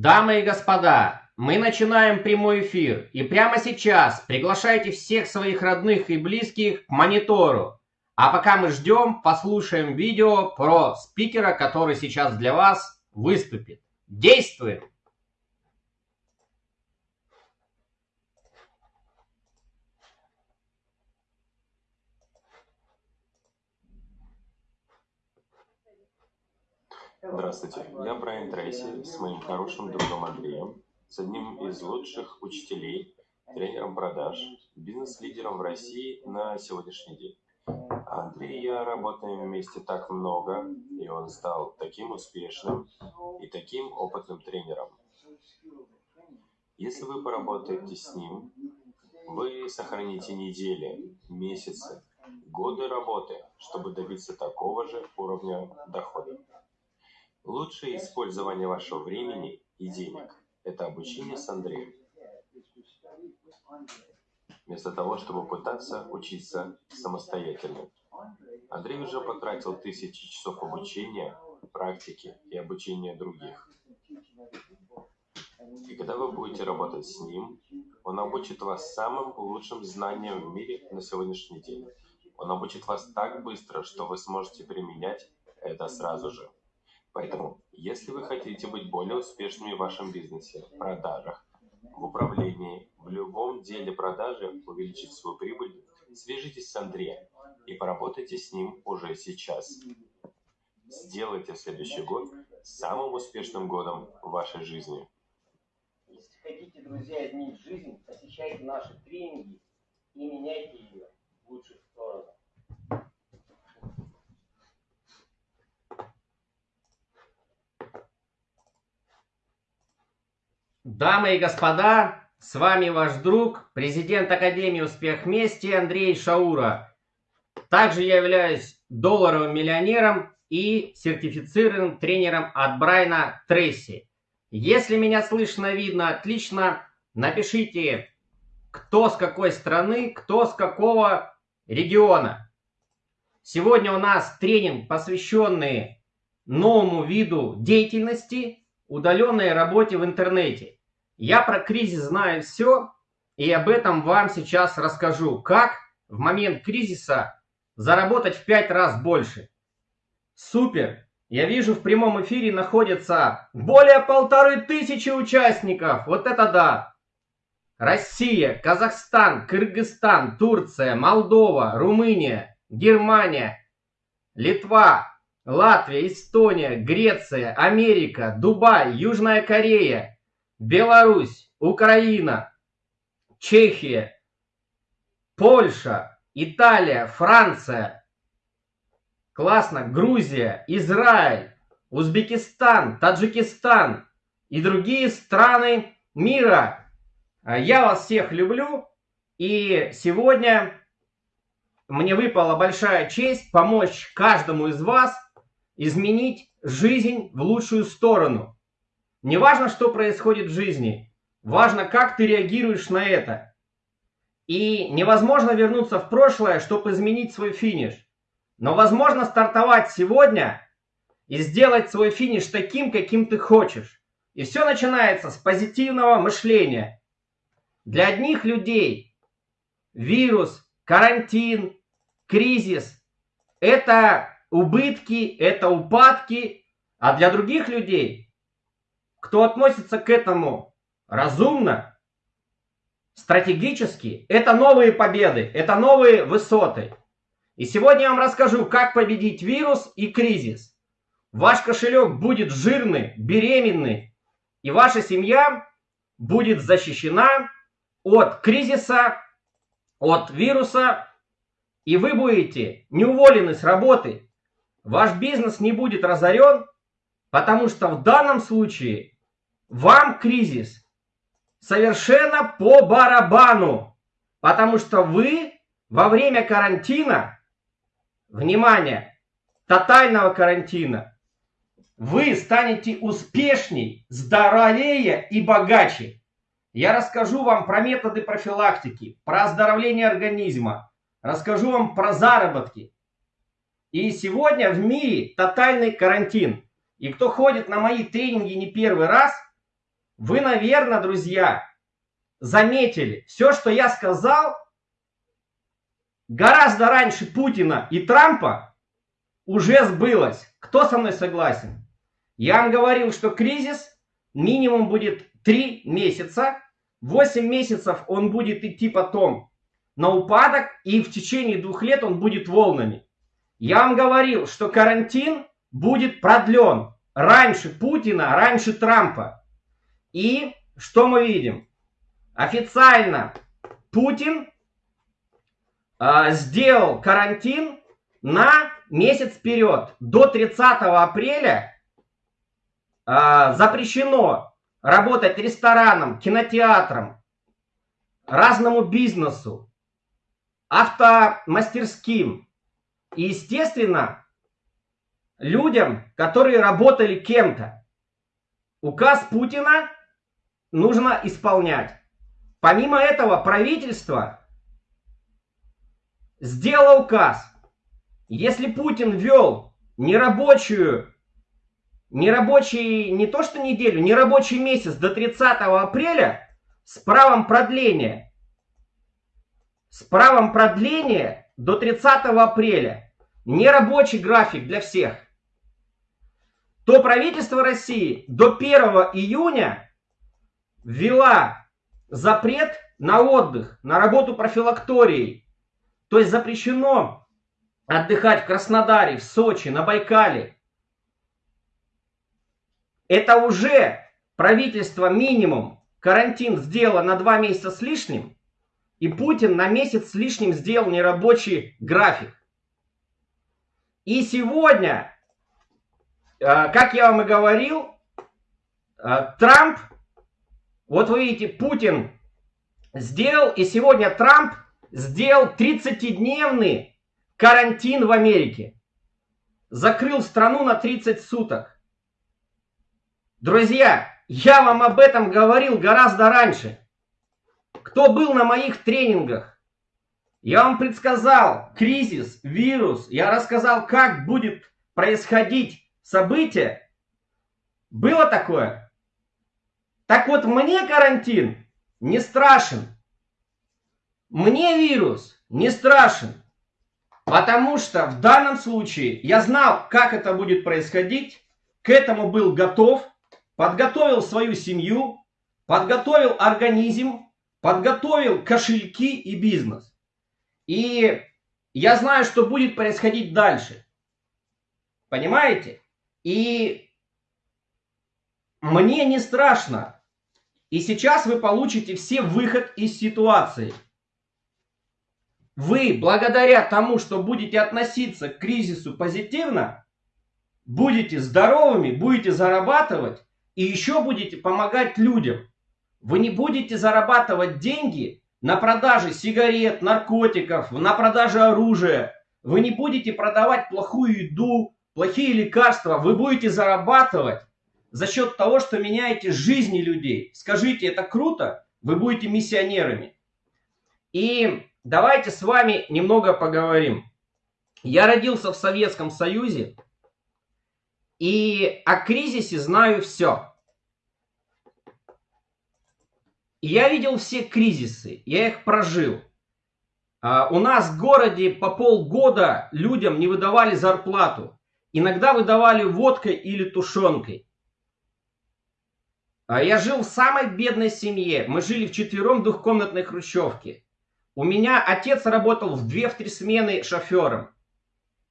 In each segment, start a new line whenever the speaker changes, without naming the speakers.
Дамы и господа, мы начинаем прямой эфир. И прямо сейчас приглашайте всех своих родных и близких к монитору. А пока мы ждем, послушаем видео про спикера, который сейчас для вас выступит. Действуем!
Здравствуйте, я Брайан Трейси с моим хорошим другом Андреем, с одним из лучших учителей, тренером продаж, бизнес-лидером в России на сегодняшний день. Андрей и я работаем вместе так много, и он стал таким успешным и таким опытным тренером. Если вы поработаете с ним, вы сохраните недели, месяцы, годы работы, чтобы добиться такого же уровня дохода. Лучшее использование вашего времени и денег – это обучение с Андреем. Вместо того, чтобы пытаться учиться самостоятельно. Андрей уже потратил тысячи часов обучения, практики и обучения других. И когда вы будете работать с ним, он обучит вас самым лучшим знаниям в мире на сегодняшний день. Он обучит вас так быстро, что вы сможете применять это сразу же. Поэтому, если вы хотите быть более успешными в вашем бизнесе, продажах, в управлении, в любом деле продажи, увеличить свою прибыль, свяжитесь с Андреем и поработайте с ним уже сейчас. Сделайте следующий год самым успешным годом в вашей жизни.
Если хотите, друзья, изменить жизнь, посещайте наши тренинги и меняйте ее в лучшую сторону. Дамы и господа, с вами ваш друг, президент Академии Успех Вместе Андрей Шаура. Также я являюсь долларовым миллионером и сертифицированным тренером от Брайна Трейси. Если меня слышно, видно отлично, напишите, кто с какой страны, кто с какого региона. Сегодня у нас тренинг, посвященный новому виду деятельности – удаленной работе в интернете. Я про кризис знаю все, и об этом вам сейчас расскажу. Как в момент кризиса заработать в 5 раз больше. Супер! Я вижу, в прямом эфире находится более полторы тысячи участников. Вот это да! Россия, Казахстан, Кыргызстан, Турция, Молдова, Румыния, Германия, Литва, Латвия, Эстония, Греция, Америка, Дубай, Южная Корея, Беларусь, Украина, Чехия, Польша, Италия, Франция. Классно. Грузия, Израиль, Узбекистан, Таджикистан и другие страны мира. Я вас всех люблю. И сегодня мне выпала большая честь помочь каждому из вас – изменить жизнь в лучшую сторону. Не важно, что происходит в жизни, важно, как ты реагируешь на это. И невозможно вернуться в прошлое, чтобы изменить свой финиш. Но возможно стартовать сегодня и сделать свой финиш таким, каким ты хочешь. И все начинается с позитивного мышления. Для одних людей вирус, карантин, кризис – это убытки, это упадки, а для других людей, кто относится к этому разумно, стратегически, это новые победы, это новые высоты. И сегодня я вам расскажу, как победить вирус и кризис. Ваш кошелек будет жирный, беременный, и ваша семья будет защищена от кризиса, от вируса, и вы будете не уволены с работы, ваш бизнес не будет разорен, потому что в данном случае вам кризис совершенно по барабану, потому что вы во время карантина, внимание, тотального карантина, вы станете успешней, здоровее и богаче. Я расскажу вам про методы профилактики, про оздоровление организма, расскажу вам про заработки, и сегодня в мире тотальный карантин. И кто ходит на мои тренинги не первый раз, Вы, наверное, друзья, заметили, все, что я сказал, гораздо раньше Путина и Трампа уже сбылось. Кто со мной согласен? Я вам говорил, что кризис минимум будет 3 месяца. 8 месяцев он будет идти потом на упадок, и в течение двух лет он будет волнами. Я вам говорил, что карантин будет продлен раньше Путина, раньше Трампа. И что мы видим? Официально Путин э, сделал карантин на месяц вперед. До 30 апреля э, запрещено работать ресторанам, кинотеатрам, разному бизнесу, автомастерским. И, естественно, людям, которые работали кем-то. Указ Путина нужно исполнять. Помимо этого, правительство сделало указ. Если Путин ввел нерабочую, нерабочий, не то что неделю, нерабочий месяц до 30 апреля с правом продления, с правом продления до 30 апреля, нерабочий график для всех, то правительство России до 1 июня ввела запрет на отдых, на работу профилакторией. То есть запрещено отдыхать в Краснодаре, в Сочи, на Байкале. Это уже правительство минимум карантин сделало на два месяца с лишним, и Путин на месяц с лишним сделал нерабочий график. И сегодня, э, как я вам и говорил, э, Трамп вот вы видите, Путин сделал, и сегодня Трамп сделал 30-дневный карантин в Америке. Закрыл страну на 30 суток. Друзья, я вам об этом говорил гораздо раньше. Кто был на моих тренингах? Я вам предсказал кризис, вирус. Я рассказал, как будет происходить событие. Было такое? Так вот, мне карантин не страшен. Мне вирус не страшен. Потому что в данном случае я знал, как это будет происходить, к этому был готов, подготовил свою семью, подготовил организм, подготовил кошельки и бизнес. И я знаю, что будет происходить дальше. Понимаете? И мне не страшно. И сейчас вы получите все выход из ситуации. Вы, благодаря тому, что будете относиться к кризису позитивно, будете здоровыми, будете зарабатывать и еще будете помогать людям. Вы не будете зарабатывать деньги на продаже сигарет, наркотиков, на продаже оружия. Вы не будете продавать плохую еду, плохие лекарства. Вы будете зарабатывать за счет того, что меняете жизни людей. Скажите, это круто? Вы будете миссионерами. И давайте с вами немного поговорим. Я родился в Советском Союзе, и о кризисе знаю все. Я видел все кризисы, я их прожил. А, у нас в городе по полгода людям не выдавали зарплату. Иногда выдавали водкой или тушенкой. А я жил в самой бедной семье. Мы жили в четвером двухкомнатной хрущевке. У меня отец работал в две-в три смены шофером.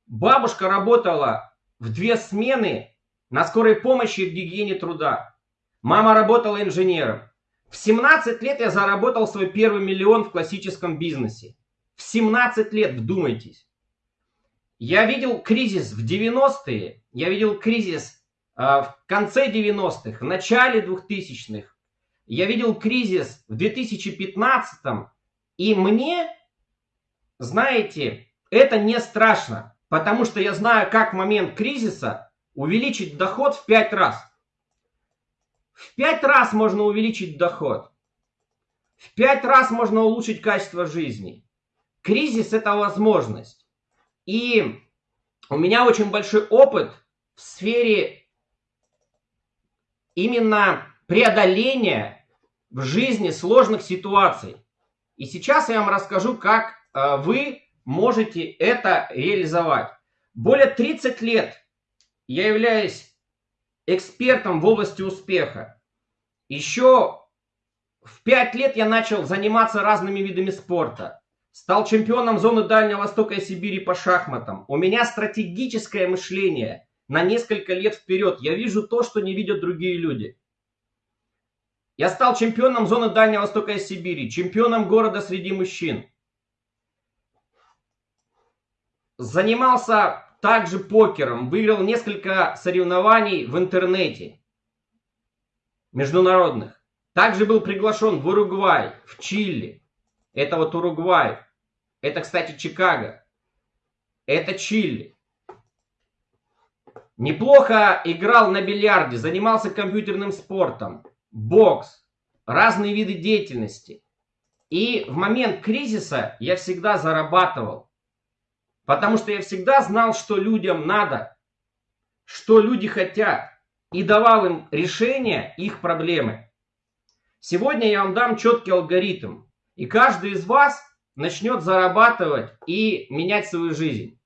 Бабушка работала в две смены на скорой помощи в гигиене труда. Мама работала инженером. В 17 лет я заработал свой первый миллион в классическом бизнесе. В 17 лет, вдумайтесь. Я видел кризис в 90-е, я видел кризис а, в конце 90-х, в начале 2000-х. Я видел кризис в 2015-м. И мне, знаете, это не страшно. Потому что я знаю, как в момент кризиса увеличить доход в 5 раз. В 5 раз можно увеличить доход. В 5 раз можно улучшить качество жизни. Кризис – это возможность. И у меня очень большой опыт в сфере именно преодоления в жизни сложных ситуаций. И сейчас я вам расскажу, как э, вы можете это реализовать. Более 30 лет я являюсь экспертом в области успеха. Еще в 5 лет я начал заниматься разными видами спорта. Стал чемпионом зоны Дальнего Востока и Сибири по шахматам. У меня стратегическое мышление на несколько лет вперед. Я вижу то, что не видят другие люди. Я стал чемпионом зоны Дальнего Востока и Сибири, чемпионом города среди мужчин. Занимался также покером, выиграл несколько соревнований в интернете международных. Также был приглашен в Уругвай, в Чили. Это вот Уругвай. Это, кстати, Чикаго. Это Чили. Неплохо играл на бильярде, занимался компьютерным спортом, бокс, разные виды деятельности. И в момент кризиса я всегда зарабатывал. Потому что я всегда знал, что людям надо, что люди хотят, и давал им решение их проблемы. Сегодня я вам дам четкий алгоритм, и каждый из вас начнет зарабатывать и менять свою жизнь.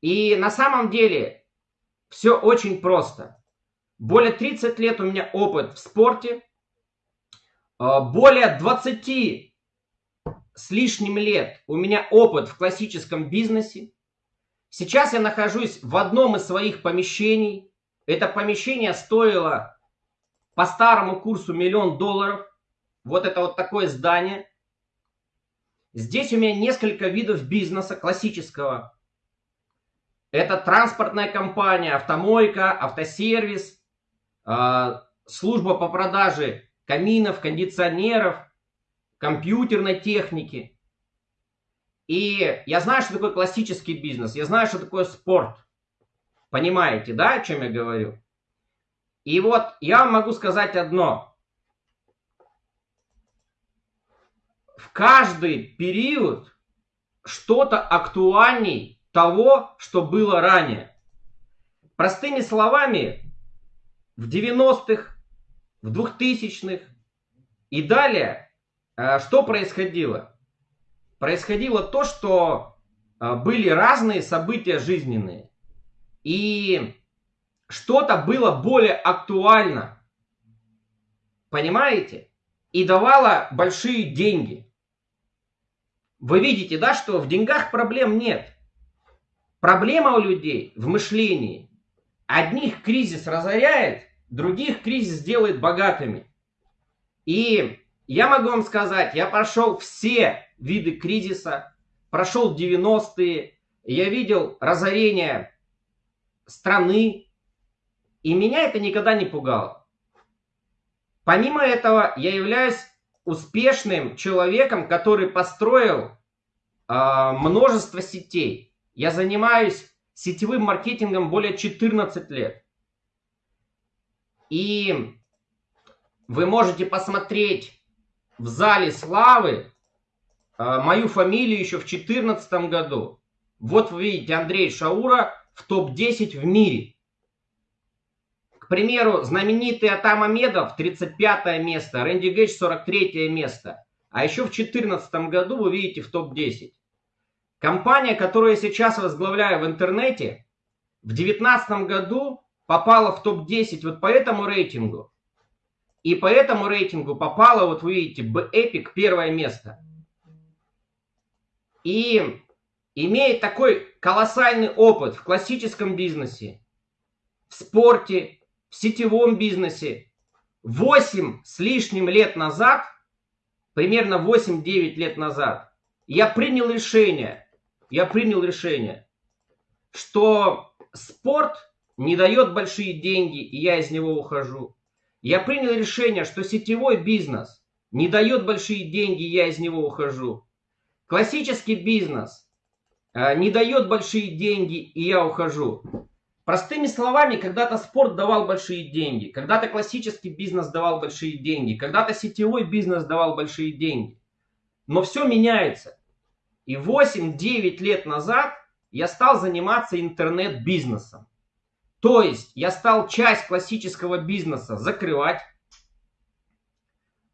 И на самом деле все очень просто. Более 30 лет у меня опыт в спорте, а, более 20 с лишним лет у меня опыт в классическом бизнесе. Сейчас я нахожусь в одном из своих помещений. Это помещение стоило по старому курсу миллион долларов. Вот это вот такое здание. Здесь у меня несколько видов бизнеса классического. Это транспортная компания, автомойка, автосервис, а, служба по продаже каминов, кондиционеров – компьютерной техники. И я знаю, что такое классический бизнес, я знаю, что такое спорт. Понимаете, да, о чем я говорю? И вот я вам могу сказать одно. В каждый период что-то актуальней того, что было ранее. Простыми словами, в 90-х, в 2000-х и далее что происходило? Происходило то, что э, были разные события жизненные. И что-то было более актуально. Понимаете? И давало большие деньги. Вы видите, да, что в деньгах проблем нет. Проблема у людей в мышлении. Одних кризис разоряет, других кризис делает богатыми. И я могу вам сказать, я прошел все виды кризиса, прошел 90-е, я видел разорение страны, и меня это никогда не пугало. Помимо этого, я являюсь успешным человеком, который построил э, множество сетей. Я занимаюсь сетевым маркетингом более 14 лет. И вы можете посмотреть в зале славы э, мою фамилию еще в 2014 году. Вот вы видите Андрей Шаура в топ-10 в мире. К примеру, знаменитый Атам Амедов 35 место, Рэнди Гейдж 43 место. А еще в 2014 году вы видите в топ-10. Компания, которую я сейчас возглавляю в интернете, в 2019 году попала в топ-10 вот по этому рейтингу. И по этому рейтингу попало, вот вы видите, Epic первое место. И имеет такой колоссальный опыт в классическом бизнесе, в спорте, в сетевом бизнесе. 8 с лишним лет назад, примерно 8-9 лет назад, я принял решение, я принял решение, что спорт не дает большие деньги, и я из него ухожу. Я принял решение, что сетевой бизнес не дает большие деньги, я из него ухожу. Классический бизнес э, не дает большие деньги, и я ухожу. Простыми словами, когда-то спорт давал большие деньги, когда-то классический бизнес давал большие деньги, когда-то сетевой бизнес давал большие деньги. Но все меняется. И 8-9 лет назад я стал заниматься интернет-бизнесом. То есть я стал часть классического бизнеса закрывать,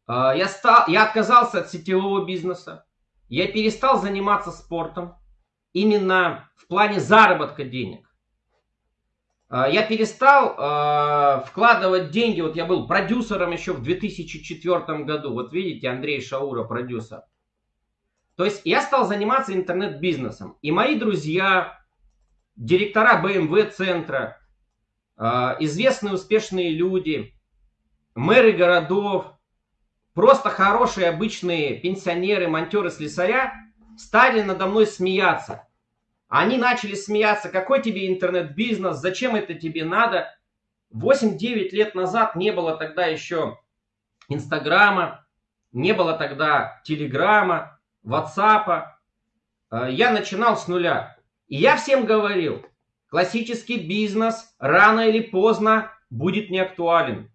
А, я, стал, я отказался от сетевого бизнеса. Я перестал заниматься спортом именно в плане заработка денег. А, я перестал э, вкладывать деньги. Вот я был продюсером еще в 2004 году. Вот видите, Андрей Шаура продюсер. То есть я стал заниматься интернет-бизнесом. И мои друзья, директора BMW центра, э, известные успешные люди, мэры городов, просто хорошие обычные пенсионеры, монтеры, слесаря стали надо мной смеяться. Они начали смеяться, какой тебе интернет-бизнес, зачем это тебе надо. 8-9 лет назад не было тогда еще Инстаграма, не было тогда Телеграма, Ватсапа. Э, я начинал с нуля. И я всем говорил, классический бизнес рано или поздно будет неактуален.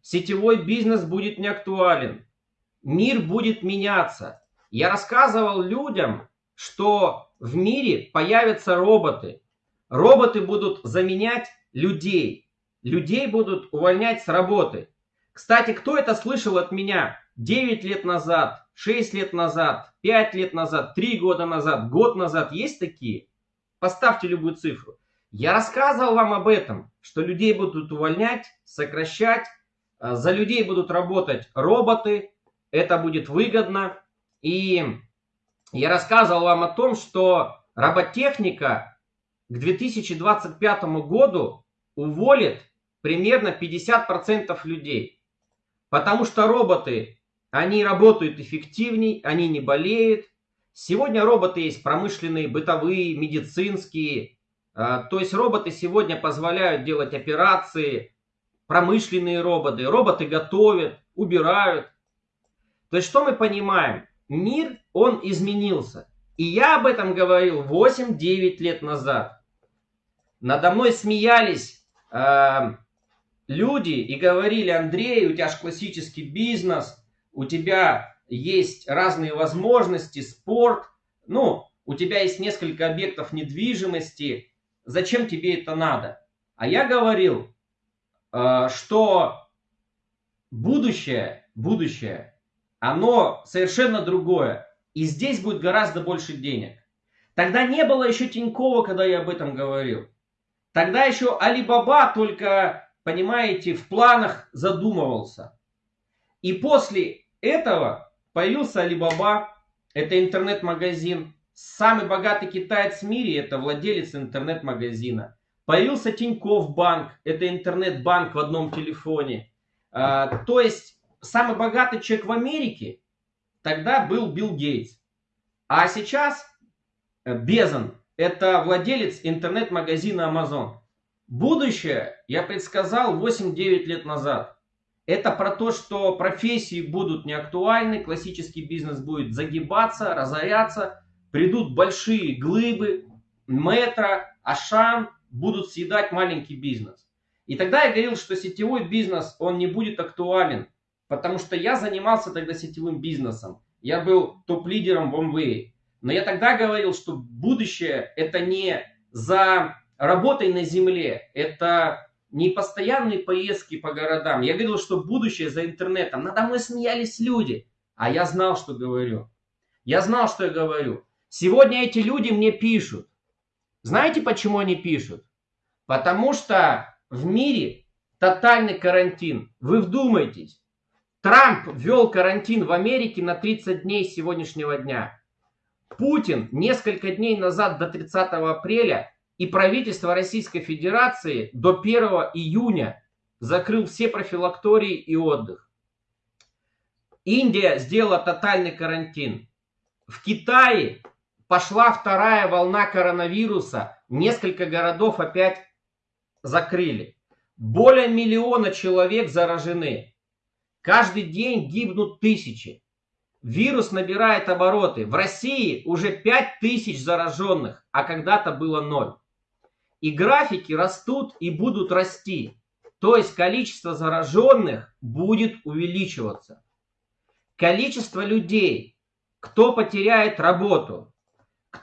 Сетевой бизнес будет неактуален. Мир будет меняться. Я рассказывал людям, что в мире появятся роботы. Роботы будут заменять людей. Людей будут увольнять с работы. Кстати, кто это слышал от меня 9 лет назад, 6 лет назад, 5 лет назад, 3 года назад, год назад? Есть такие? Поставьте любую цифру. Я рассказывал вам об этом, что людей будут увольнять, сокращать, а, за людей будут работать роботы, это будет выгодно. И я рассказывал вам о том, что роботехника к 2025 году уволит примерно 50% людей. Потому что роботы, они работают эффективней, они не болеют. Сегодня роботы есть промышленные, бытовые, медицинские. А, то есть роботы сегодня позволяют делать операции, промышленные роботы. Роботы готовят, убирают. То есть что мы понимаем? Мир, он изменился. И я об этом говорил 8-9 лет назад. Надо мной смеялись э, люди и говорили, Андрей, у тебя же классический бизнес, у тебя есть разные возможности, спорт, ну, у тебя есть несколько объектов недвижимости, зачем тебе это надо? А я говорил, э, что будущее, будущее, оно совершенно другое. И здесь будет гораздо больше денег. Тогда не было еще Тинькова, когда я об этом говорил. Тогда еще Алибаба только, понимаете, в планах задумывался. И после этого появился Алибаба, это интернет-магазин. Самый богатый китаец в мире, это владелец интернет-магазина. Появился Тиньков банк, это интернет-банк в одном телефоне. А, то есть самый богатый человек в Америке тогда был Билл Гейтс. А сейчас э, Безон – это владелец интернет-магазина Amazon. Будущее я предсказал 8-9 лет назад. Это про то, что профессии будут неактуальны, классический бизнес будет загибаться, разоряться, придут большие глыбы, метро, Ашан будут съедать маленький бизнес. И тогда я говорил, что сетевой бизнес, он не будет актуален, потому что я занимался тогда сетевым бизнесом. Я был топ-лидером в Amway. Но я тогда говорил, что будущее это не за работой на земле, это не постоянные поездки по городам. Я говорил, что будущее за интернетом. Надо мной смеялись люди. А я знал, что говорю. Я знал, что я говорю. Сегодня эти люди мне пишут. Знаете, почему они пишут? Потому что в мире тотальный карантин. Вы вдумайтесь. Трамп ввел карантин в Америке на 30 дней сегодняшнего дня. Путин несколько дней назад до 30 апреля и правительство Российской Федерации до 1 июня закрыл все профилактории и отдых. Индия сделала тотальный карантин. В Китае пошла вторая волна коронавируса. Несколько городов опять закрыли. Более миллиона человек заражены. Каждый день гибнут тысячи. Вирус набирает обороты. В России уже 5 тысяч зараженных, а когда-то было ноль. И графики растут и будут расти. То есть количество зараженных будет увеличиваться. Количество людей, кто потеряет работу,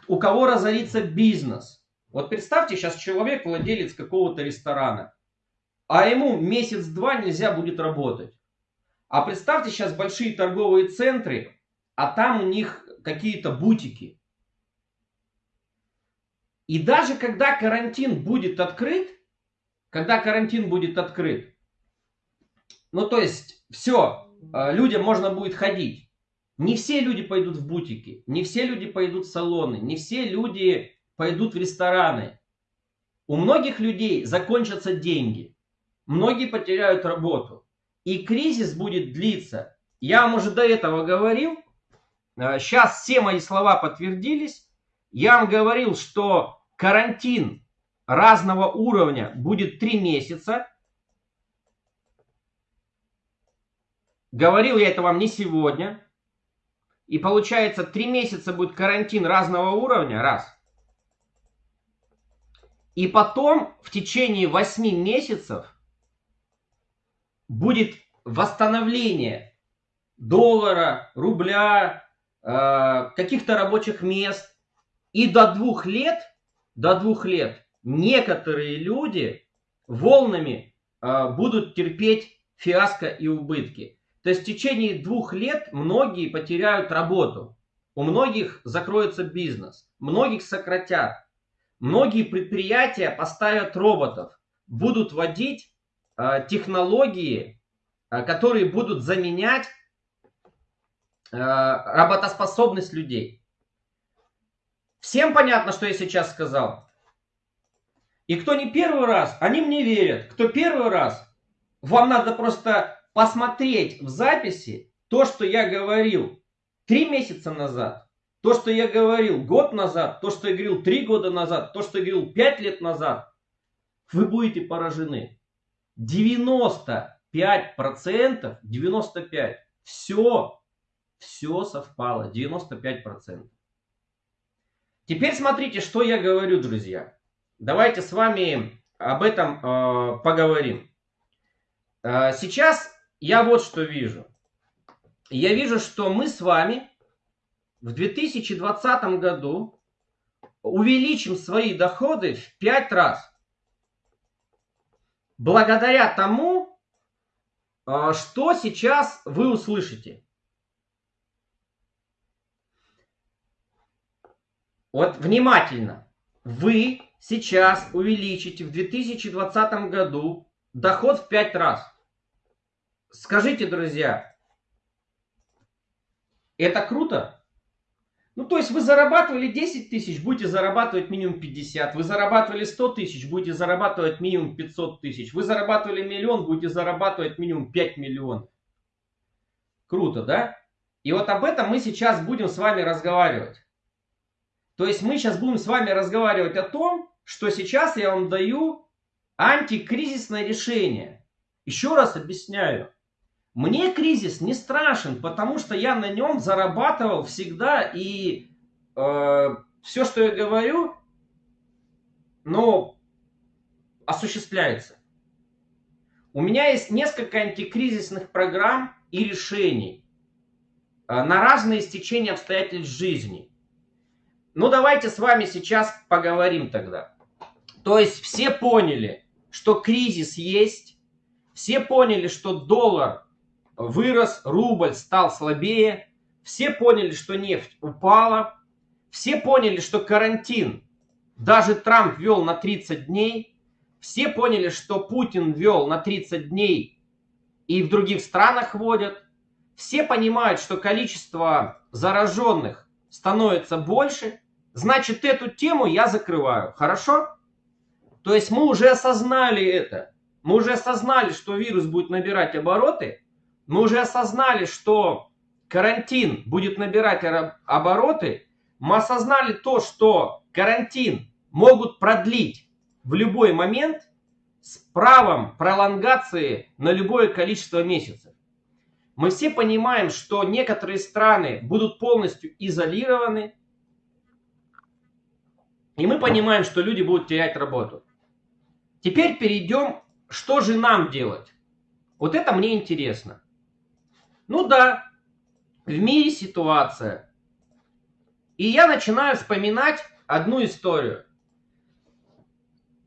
у кого разорится бизнес. Вот представьте, сейчас человек владелец какого-то ресторана, а ему месяц-два нельзя будет работать. А представьте сейчас большие торговые центры, а там у них какие-то бутики. И даже когда карантин будет открыт, когда карантин будет открыт, ну то есть все, э, людям можно будет ходить. Не все люди пойдут в бутики, не все люди пойдут в салоны, не все люди пойдут в рестораны. У многих людей закончатся деньги, многие потеряют работу. И кризис будет длиться. Я вам уже до этого говорил, сейчас э, все мои слова подтвердились. Я вам говорил, что карантин разного уровня будет 3 месяца. Говорил я это вам не сегодня. И получается, 3 месяца будет карантин разного уровня, раз. И потом в течение 8 месяцев будет восстановление доллара, рубля, э, каких-то рабочих мест. И до двух лет, до двух лет некоторые люди волнами э, будут терпеть фиаско и убытки. То есть в течение двух лет многие потеряют работу. У многих закроется бизнес, многих сократят. Многие предприятия поставят роботов, будут вводить э, технологии, э, которые будут заменять э, работоспособность людей. Всем понятно, что я сейчас сказал? И кто не первый раз, они мне верят. Кто первый раз, вам надо просто посмотреть в записи то, что я говорил три месяца назад, то, что я говорил год назад, то, что я говорил три года назад, то, что я говорил пять лет назад, вы будете поражены. 95%, 95%, все, все совпало, 95%. Теперь смотрите, что я говорю, друзья. Давайте с вами об этом э, поговорим. Э, сейчас я вот что вижу. Я вижу, что мы с вами в 2020 году увеличим свои доходы в 5 раз. Благодаря тому, э, что сейчас вы услышите. Вот внимательно. Вы сейчас увеличите в 2020 году доход в 5 раз. Скажите, друзья, это круто? Ну, то есть вы зарабатывали 10 тысяч, будете зарабатывать минимум 50. Вы зарабатывали 100 тысяч, будете зарабатывать минимум 500 тысяч. Вы зарабатывали миллион, будете зарабатывать минимум 5 миллионов. Круто, да? И вот об этом мы сейчас будем с вами разговаривать. То есть мы сейчас будем с вами разговаривать о том, что сейчас я вам даю антикризисное решение. Еще раз объясняю. Мне кризис не страшен, потому что я на нем зарабатывал всегда и э, все, что я говорю, ну, осуществляется. У меня есть несколько антикризисных программ и решений э, на разные стечения обстоятельств жизни. Ну, давайте с вами сейчас поговорим тогда. То есть все поняли, что кризис есть, все поняли, что доллар вырос, рубль стал слабее, все поняли, что нефть упала, все поняли, что карантин даже Трамп ввел на 30 дней, все поняли, что Путин ввел на 30 дней и в других странах вводят, все понимают, что количество зараженных становится больше, значит эту тему я закрываю. Хорошо? То есть мы уже осознали это. Мы уже осознали, что вирус будет набирать обороты. Мы уже осознали, что карантин будет набирать обороты. Мы осознали то, что карантин могут продлить в любой момент с правом пролонгации на любое количество месяцев. Мы все понимаем, что некоторые страны будут полностью изолированы, и мы понимаем, что люди будут терять работу. Теперь перейдем, что же нам делать. Вот это мне интересно. Ну да, в мире ситуация. И я начинаю вспоминать одну историю.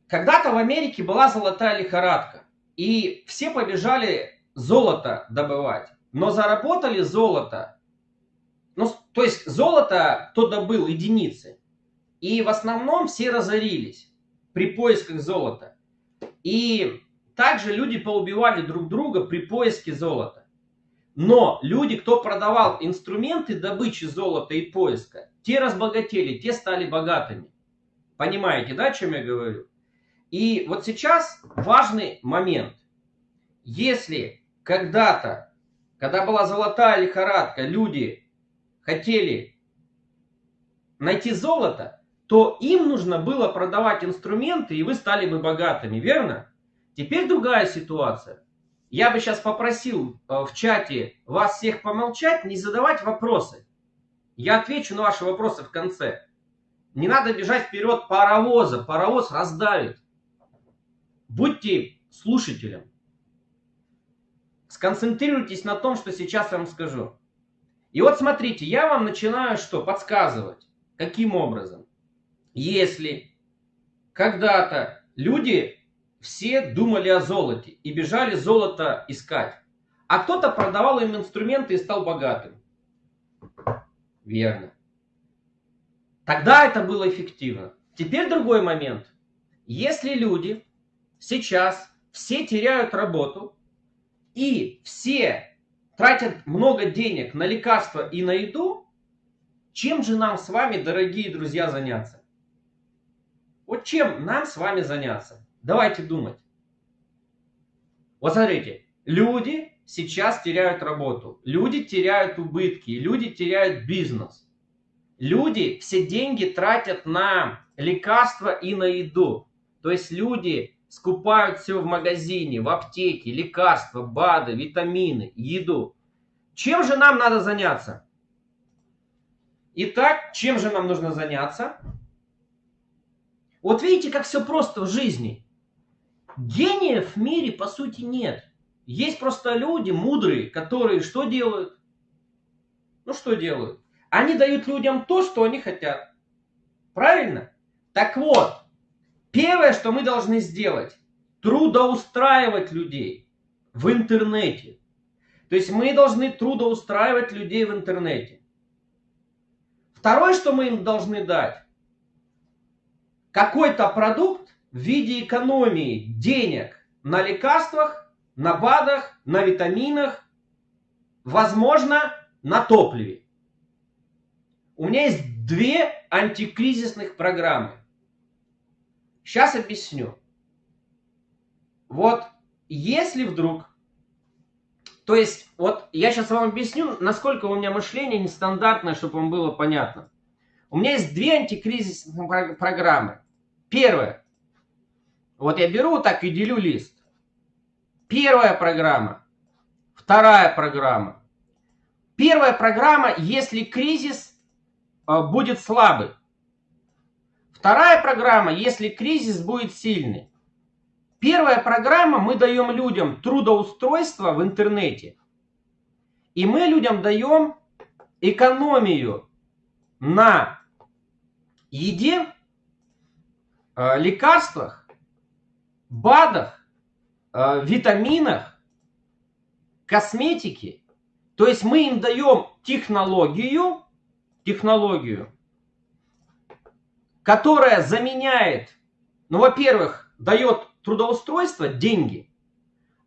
Когда-то в Америке была золотая лихорадка. И все побежали золото добывать. но заработали золото. Ну, то есть золото кто добыл единицы. И в основном все разорились при поисках золота. И также люди поубивали друг друга при поиске золота. Но люди, кто продавал инструменты добычи золота и поиска, те разбогатели, те стали богатыми. Понимаете, да, о чем я говорю? И вот сейчас важный момент. Если когда-то, когда была золотая лихорадка, люди хотели найти золото, то им нужно было продавать инструменты, и вы стали бы богатыми, верно? Теперь другая ситуация. Я бы сейчас попросил э, в чате вас всех помолчать, не задавать вопросы. Я отвечу на ваши вопросы в конце. Не надо бежать вперед паровоза, паровоз раздавит. Будьте слушателем. Сконцентрируйтесь на том, что сейчас я вам скажу. И вот смотрите, я вам начинаю что? Подсказывать. Каким образом? Если когда-то люди все думали о золоте и бежали золото искать. А кто-то продавал им инструменты и стал богатым. Верно. Тогда это было эффективно. Теперь другой момент. Если люди сейчас все теряют работу и все тратят много денег на лекарства и на еду, чем же нам с вами, дорогие друзья, заняться? Вот чем нам с вами заняться? Давайте думать. Вот смотрите, люди сейчас теряют работу, люди теряют убытки, люди теряют бизнес. Люди все деньги тратят на лекарства и на еду. То есть люди скупают все в магазине, в аптеке, лекарства, БАДы, витамины, еду. Чем же нам надо заняться? Итак, чем же нам нужно заняться? Вот видите, как все просто в жизни. Гениев в мире, по сути, нет. Есть просто люди мудрые, которые что делают? Ну, что делают? Они дают людям то, что они хотят. Правильно? Так вот, первое, что мы должны сделать, трудоустраивать людей в интернете. То есть мы должны трудоустраивать людей в интернете. Второе, что мы им должны дать, какой-то продукт, в виде экономии денег на лекарствах, на БАДах, на витаминах, возможно, на топливе. У меня есть две антикризисных программы. Сейчас объясню. Вот если вдруг, то есть вот я сейчас вам объясню, насколько у меня мышление нестандартное, чтобы вам было понятно. У меня есть две антикризисных программы. Первое. Вот я беру так и делю лист. Первая программа, вторая программа. Первая программа, если кризис э, будет слабый. Вторая программа, если кризис будет сильный. Первая программа, мы даем людям трудоустройство в интернете. И мы людям даем экономию на еде, лекарствах БАДах, э, витаминах, косметике. То есть мы им даем технологию, технологию, которая заменяет, ну, во-первых, дает трудоустройство, деньги,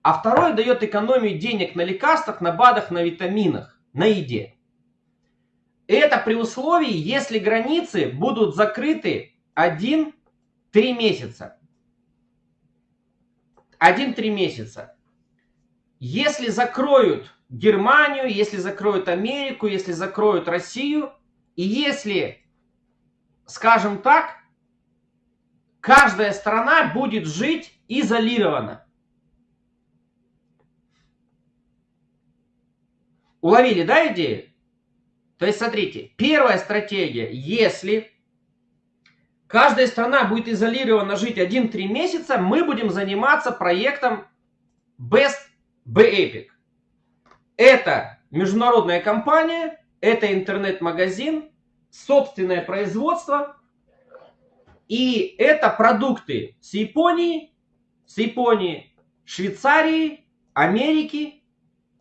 а второе дает экономию денег на лекарствах, на БАДах, на витаминах, на еде. Это при условии, если границы будут закрыты 1-3 месяца. 1-3 месяца. Если закроют Германию, если закроют Америку, если закроют Россию, и если, скажем так, каждая страна будет жить изолированно. Уловили, да, идею? То есть, смотрите, первая стратегия, если каждая страна будет изолированно жить 1-3 месяца, мы будем заниматься проектом Best B-Epic. Это международная компания, это интернет-магазин, собственное производство, и это продукты с Японии, с Японии, Швейцарии, Америки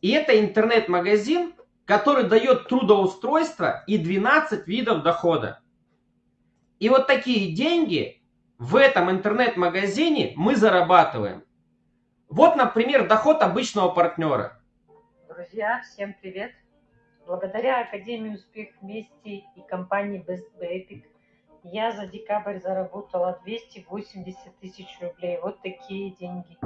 И это интернет-магазин, который дает трудоустройство и 12 видов дохода. И вот такие деньги в этом интернет-магазине мы зарабатываем. Вот, например, доход обычного партнера.
Друзья, всем привет! Благодаря Академии Успех вместе и компании Best Epic я за декабрь заработала 280 тысяч рублей. Вот такие деньги.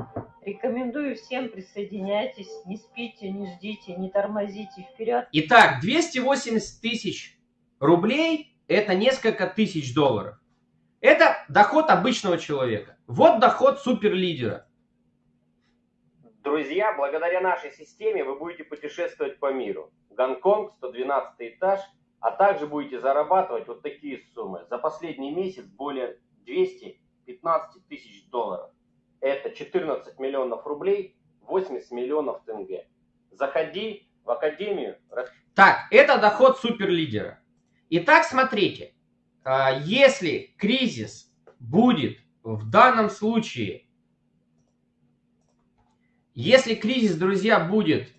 Рекомендую всем присоединяйтесь. Не спите, не ждите, не тормозите. Вперед!
Итак, 280 тысяч рублей – это несколько тысяч долларов. Это доход обычного человека. Вот доход суперлидера. Друзья, благодаря нашей системе вы будете путешествовать по миру. Гонконг, 112 этаж, а также будете зарабатывать вот такие суммы. За последний месяц более 215 тысяч долларов. Это 14 миллионов рублей, 80 миллионов тенге. Заходи в академию. Так, это доход суперлидера. Итак, смотрите, а, если кризис будет в данном случае, если кризис, друзья, будет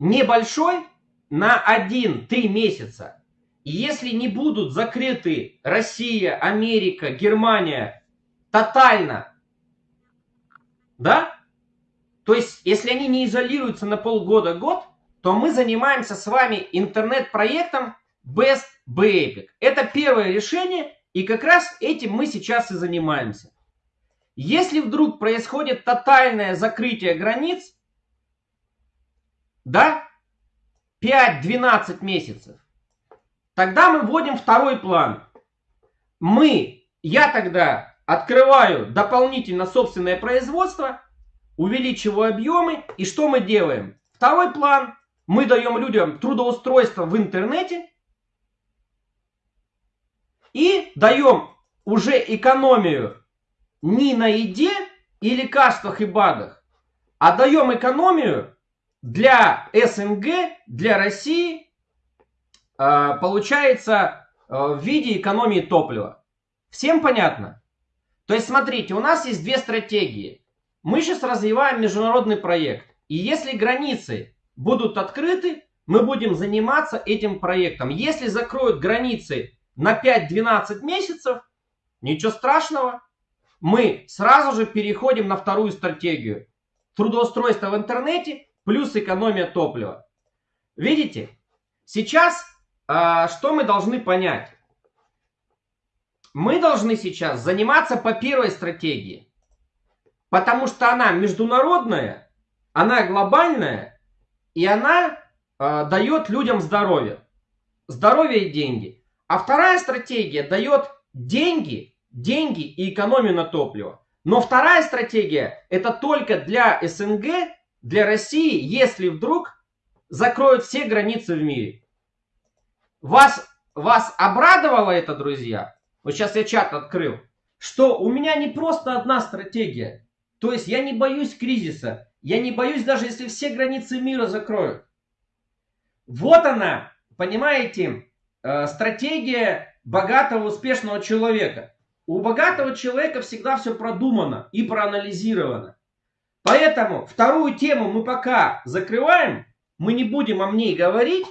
небольшой, на 1-3 месяца, и если не будут закрыты Россия, Америка, Германия тотально, да, то есть если они не изолируются на полгода-год, то мы занимаемся с вами интернет-проектом Best Basic. Это первое решение, и как раз этим мы сейчас и занимаемся. Если вдруг происходит тотальное закрытие границ, да, 5-12 месяцев, тогда мы вводим второй план. Мы, я тогда открываю дополнительно собственное производство, увеличиваю объемы, и что мы делаем? Второй план, мы даем людям трудоустройство в интернете и даем уже экономию не на еде и лекарствах и БАДах, а даем экономию для СНГ, для России э, получается э, в виде экономии топлива. Всем понятно? То есть смотрите, у нас есть две стратегии. Мы сейчас развиваем международный проект. И если границы будут открыты, мы будем заниматься этим проектом. Если закроют границы на 5-12 месяцев, ничего страшного. Мы сразу же переходим на вторую стратегию. Трудоустройство в интернете плюс экономия топлива. Видите? Сейчас а, что мы должны понять? Мы должны сейчас заниматься по первой стратегии. Потому что она международная, она глобальная, и она а, дает людям здоровье. Здоровье и деньги. А вторая стратегия дает деньги, деньги и экономию на топливо. Но вторая стратегия это только для СНГ для России, если вдруг закроют все границы в мире. Вас, вас обрадовало это, друзья? Вот сейчас я чат открыл. Что у меня не просто одна стратегия. То есть я не боюсь кризиса. Я не боюсь даже, если все границы мира закроют. Вот она, понимаете, э, стратегия богатого, успешного человека. У богатого человека всегда все продумано и проанализировано. Поэтому вторую тему мы пока закрываем. Мы не будем о ней говорить.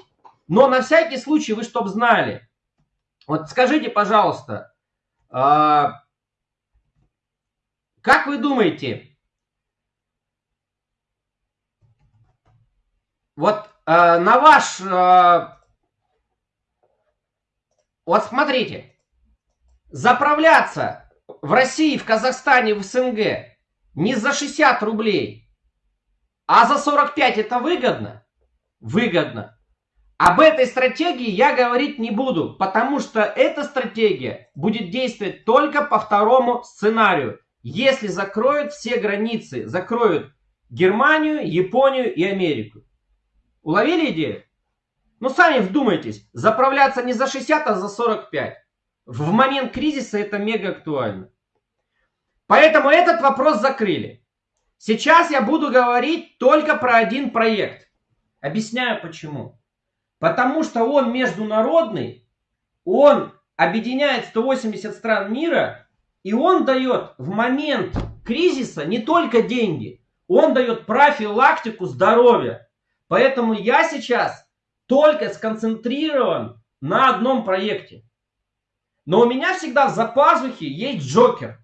Но на всякий случай вы чтоб знали. Вот скажите, пожалуйста, а, как вы думаете, вот а, на ваш... А, вот смотрите, заправляться в России, в Казахстане, в СНГ не за 60 рублей, а за 45 это выгодно? Выгодно. Об этой стратегии я говорить не буду, потому что эта стратегия будет действовать только по второму сценарию. Если закроют все границы, закроют Германию, Японию и Америку. Уловили идею? Ну сами вдумайтесь, заправляться не за 60, а за 45. В момент кризиса это мега актуально. Поэтому этот вопрос закрыли. Сейчас я буду говорить только про один проект. Объясняю почему. Потому что он международный, он объединяет 180 стран мира, и он дает в момент кризиса не только деньги, Он дает профилактику здоровья. Поэтому я сейчас только сконцентрирован на одном проекте. Но у меня всегда в запазухе есть Джокер.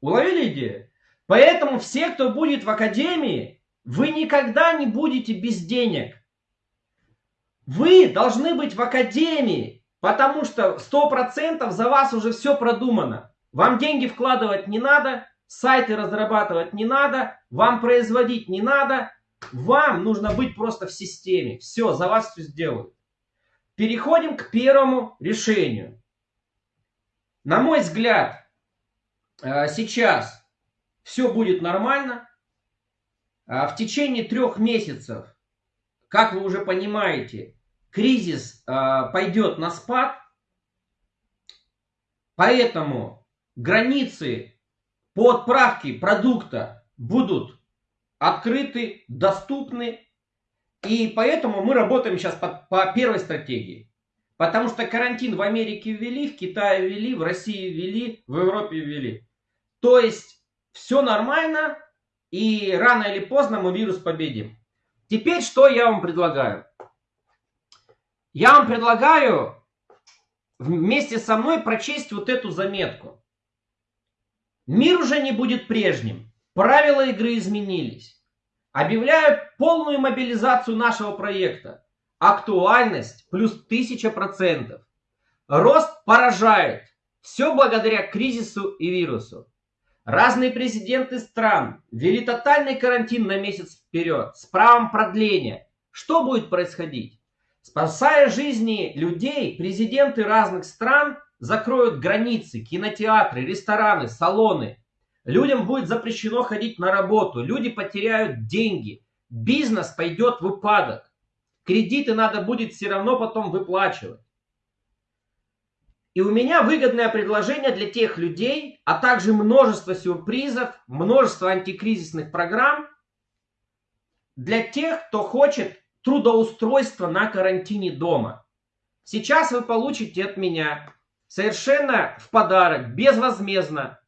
Уловили идею? Поэтому все, кто будет в академии, вы никогда не будете без денег. Вы должны быть в академии, потому что 100% за вас уже все продумано. Вам деньги вкладывать не надо, сайты разрабатывать не надо, вам производить не надо. Вам нужно быть просто в системе. Все, за вас все сделают. Переходим к первому решению. На мой взгляд, э, сейчас все будет нормально. А в течение трех месяцев, как вы уже понимаете, кризис э, пойдет на спад. Поэтому границы по отправке продукта будут открыты, доступны. И поэтому мы работаем сейчас по, по первой стратегии. Потому что карантин в Америке ввели, в Китае ввели, в России ввели, в Европе ввели. То есть все нормально, и рано или поздно мы вирус победим. Теперь что я вам предлагаю? Я вам предлагаю вместе со мной прочесть вот эту заметку. Мир уже не будет прежним. Правила игры изменились. Объявляю полную мобилизацию нашего проекта. Актуальность плюс тысяча процентов. Рост поражает. Все благодаря кризису и вирусу. Разные президенты стран ввели тотальный карантин на месяц вперед с правом продления. Что будет происходить? Спасая жизни людей, президенты разных стран закроют границы, кинотеатры, рестораны, салоны. Людям будет запрещено ходить на работу, люди потеряют деньги, бизнес пойдет в упадок. Кредиты надо будет все равно потом выплачивать. И у меня выгодное предложение для тех людей, а также множество сюрпризов, множество антикризисных программ для тех, кто хочет трудоустройство на карантине дома. Сейчас вы получите от меня совершенно в подарок, безвозмездно,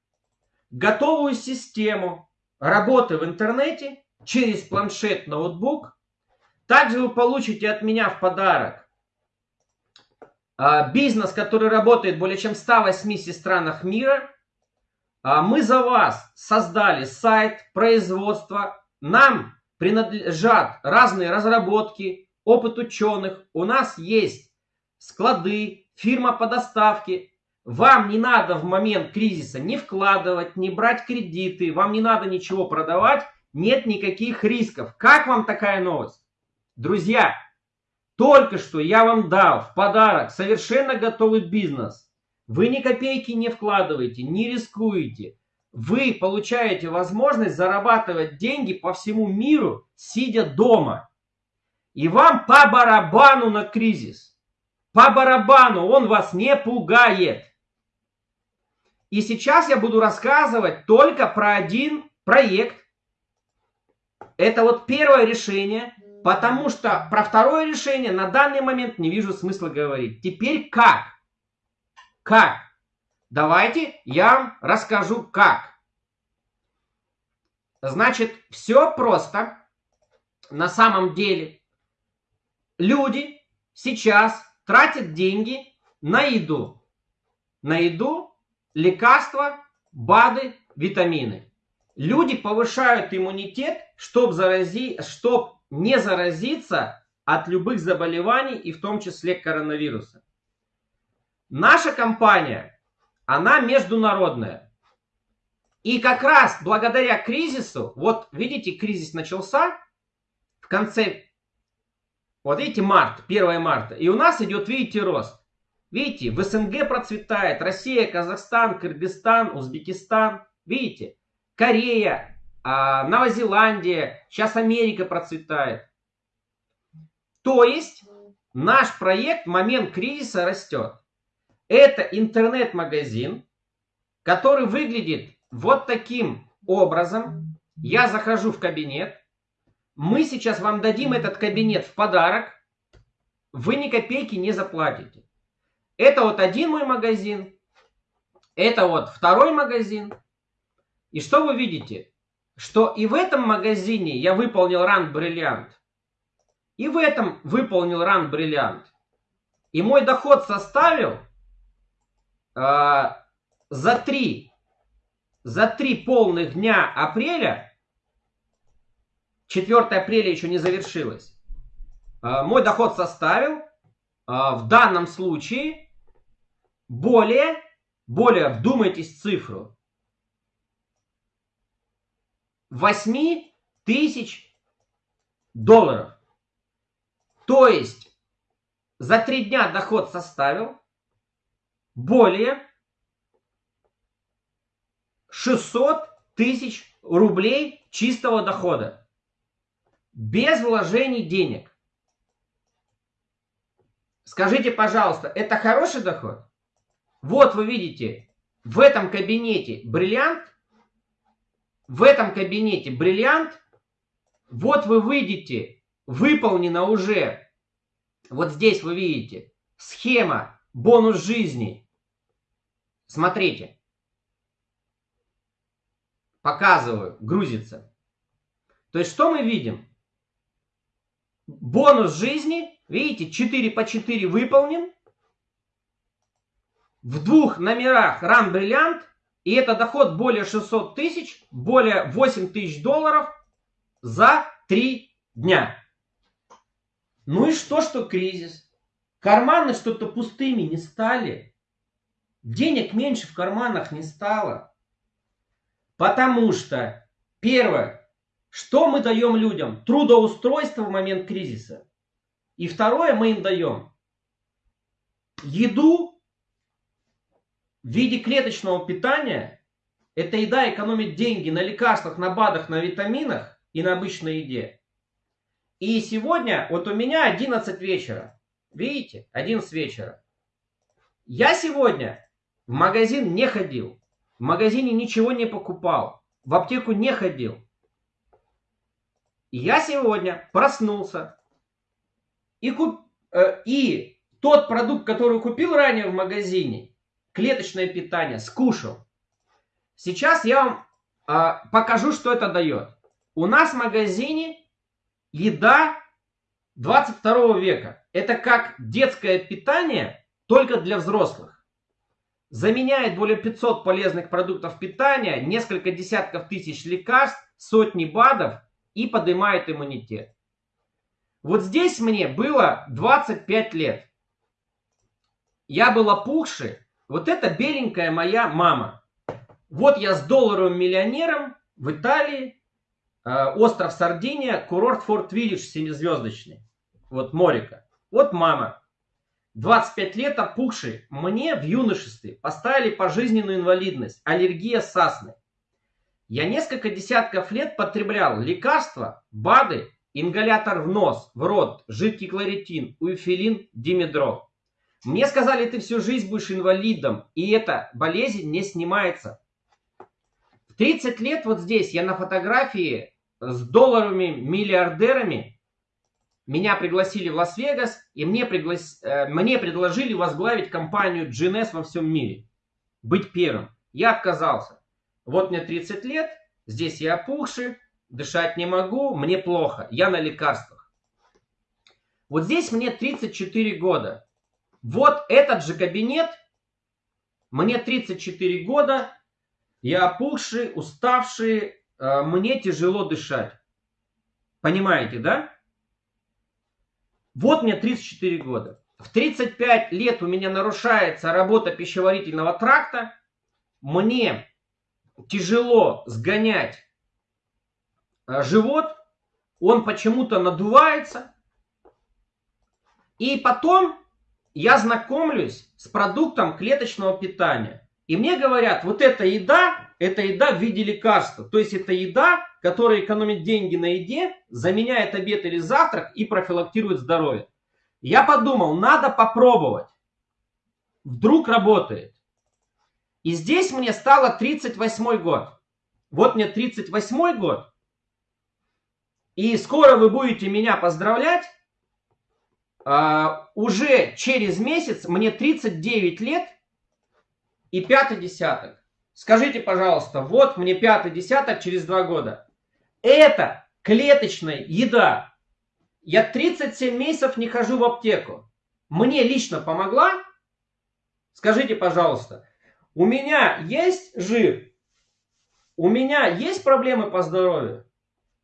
готовую систему работы в интернете через планшет, ноутбук. Также вы получите от меня в подарок а, бизнес, который работает более чем в 180 странах мира. А, мы за вас создали сайт, производство. Нам принадлежат разные разработки, опыт ученых. У нас есть склады, фирма по доставке. Вам не надо в момент кризиса не вкладывать, не брать кредиты, вам не надо ничего продавать, нет никаких рисков. Как вам такая новость? Друзья, только что я вам дал в подарок совершенно готовый бизнес. Вы ни копейки не вкладываете, не рискуете вы получаете возможность зарабатывать деньги по всему миру, сидя дома. И вам по барабану на кризис. По барабану, он вас не пугает. И сейчас я буду рассказывать только про один проект. Это вот первое решение, потому что про второе решение на данный момент не вижу смысла говорить. Теперь как? Как? Давайте я вам расскажу как. Значит, все просто. На самом деле люди сейчас тратят деньги на еду. На еду, лекарства, БАДы, витамины. Люди повышают иммунитет, чтобы зарази... чтоб не заразиться от любых заболеваний и в том числе коронавируса. Наша компания она международная. И как раз благодаря кризису, вот видите, кризис начался в конце, вот видите, март, 1 марта, и у нас идет, видите, рост. Видите, в СНГ процветает Россия, Казахстан, Кыргызстан, Узбекистан, видите, Корея, а, Новая Зеландия, сейчас Америка процветает. То есть наш проект момент кризиса растет. Это интернет-магазин, который выглядит вот таким образом. Я захожу в кабинет. Мы сейчас вам дадим этот кабинет в подарок. Вы ни копейки не заплатите. Это вот один мой магазин. Это вот второй магазин. И что вы видите? что и в этом магазине я выполнил ран бриллиант, и в этом выполнил ран бриллиант. И мой доход составил э, за три за три полных дня апреля, 4 апреля еще не завершилось, э, мой доход составил э, в данном случае более, более, вдумайтесь в цифру, 8 тысяч долларов. То есть за три дня доход составил более 600 тысяч рублей чистого дохода. Без вложений денег. Скажите, пожалуйста, это хороший доход? Вот вы видите, в этом кабинете бриллиант, в этом кабинете бриллиант, вот вы видите, выполнена уже, вот здесь вы видите, схема бонус жизни. Смотрите показываю, грузится. То есть что мы видим? Бонус жизни, видите, 4 по 4 выполнен. В двух номерах ран бриллиант. И это доход более 600 тысяч, более 8 тысяч долларов за 3 дня. Ну и что, что кризис? Карманы что-то пустыми не стали. Денег меньше в карманах не стало. Потому что, первое, что мы даем людям? Трудоустройство в момент кризиса. И второе, мы им даем еду в виде клеточного питания. Эта еда экономит деньги на лекарствах, на БАДах, на витаминах и на обычной еде. И сегодня, вот у меня 11 вечера. Видите, 11 вечера. Я сегодня в магазин не ходил. В магазине ничего не покупал. В аптеку не ходил. я сегодня проснулся. И, куп... Э, и тот продукт, который купил ранее в магазине, клеточное питание, скушал. Сейчас я вам э, покажу, что это дает. У нас в магазине еда 22 века. Это как детское питание, только для взрослых заменяет более 500 полезных продуктов питания, несколько десятков тысяч лекарств, сотни БАДов и поднимает иммунитет. Вот здесь мне было 25 лет. Я был опухший. Вот это беленькая моя мама. Вот я с долларовым миллионером в Италии, э, остров Сардиния, курорт Форт Виллидж семизвездочный. Вот Морика. Вот мама. 25 лет опухший, мне в юношестве поставили пожизненную инвалидность, аллергия сасны. Я несколько десятков лет потреблял лекарства, БАДы, ингалятор в нос, в рот, жидкий кларитин, уэфилин, димедрол. Мне сказали, ты всю жизнь будешь инвалидом, и эта болезнь не снимается. В 30 лет вот здесь я на фотографии с долларовыми миллиардерами меня пригласили в Лас-Вегас, и мне, приглас... Э, мне предложили возглавить компанию GNS во всем мире. Быть первым. Я отказался. Вот мне 30 лет, здесь я опухший, дышать не могу, мне плохо, я на лекарствах. Вот здесь мне 34 года. Вот этот же кабинет, мне 34 года, я опухший, уставший, э, мне тяжело дышать. Понимаете, да? Вот мне 34 года. В 35 лет у меня нарушается работа пищеварительного тракта. Мне тяжело сгонять э, живот. Он почему-то надувается. И потом я знакомлюсь с продуктом клеточного питания. И мне говорят, вот эта еда, это еда в виде лекарства. То есть это еда, которая экономит деньги на еде, заменяет обед или завтрак и профилактирует здоровье. Я подумал, надо попробовать. Вдруг работает. И здесь мне стало 38 год. Вот мне 38 год. И скоро вы будете меня поздравлять. Uh, уже через месяц мне 39 лет и пятый десяток. Скажите, пожалуйста, вот мне пятый десяток через два года. Это клеточная еда. Я 37 месяцев не хожу в аптеку. Мне лично помогла? Скажите, пожалуйста, у меня есть жир? У меня есть проблемы по здоровью?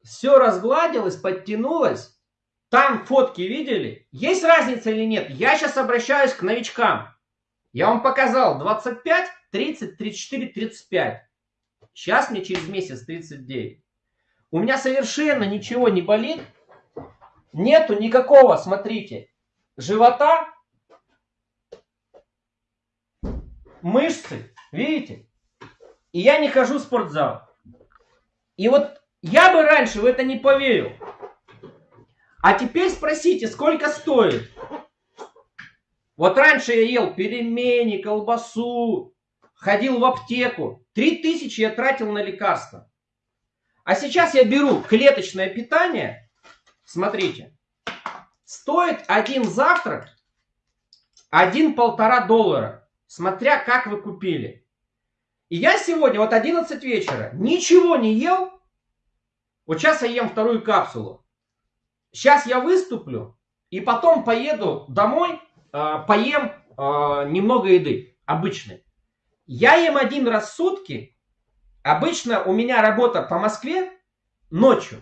Все разгладилось, подтянулось? Там фотки видели? Есть разница или нет? Я сейчас обращаюсь к новичкам. Я вам показал 25, 30, 34, 35. Сейчас мне через месяц 39. У меня совершенно ничего не болит. Нету никакого, смотрите, живота, мышцы, видите? И я не хожу в спортзал. И вот я бы раньше в это не поверил. А теперь спросите, сколько стоит? Вот раньше я ел пельмени, колбасу, ходил в аптеку. Три тысячи я тратил на лекарства. А сейчас я беру клеточное питание. Смотрите. Стоит один завтрак один-полтора доллара. Смотря как вы купили. И я сегодня, вот 11 вечера, ничего не ел. Вот сейчас я ем вторую капсулу. Сейчас я выступлю, и потом поеду домой, э, поем э, немного еды, обычной. Я ем один раз в сутки. Обычно у меня работа по Москве ночью.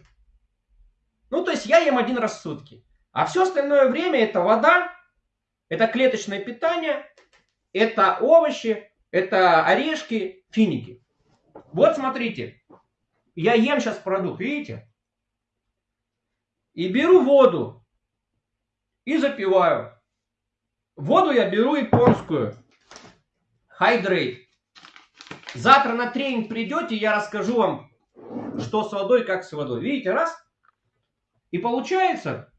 Ну, то есть я ем один раз в сутки. А все остальное время это вода, это клеточное питание, это овощи, это орешки, финики. Вот смотрите, я ем сейчас продукт, видите? И беру воду и запиваю. Воду я беру японскую. Hydrate. Завтра на тренинг придете, я расскажу вам, что с водой, как с водой. Видите, раз. И получается,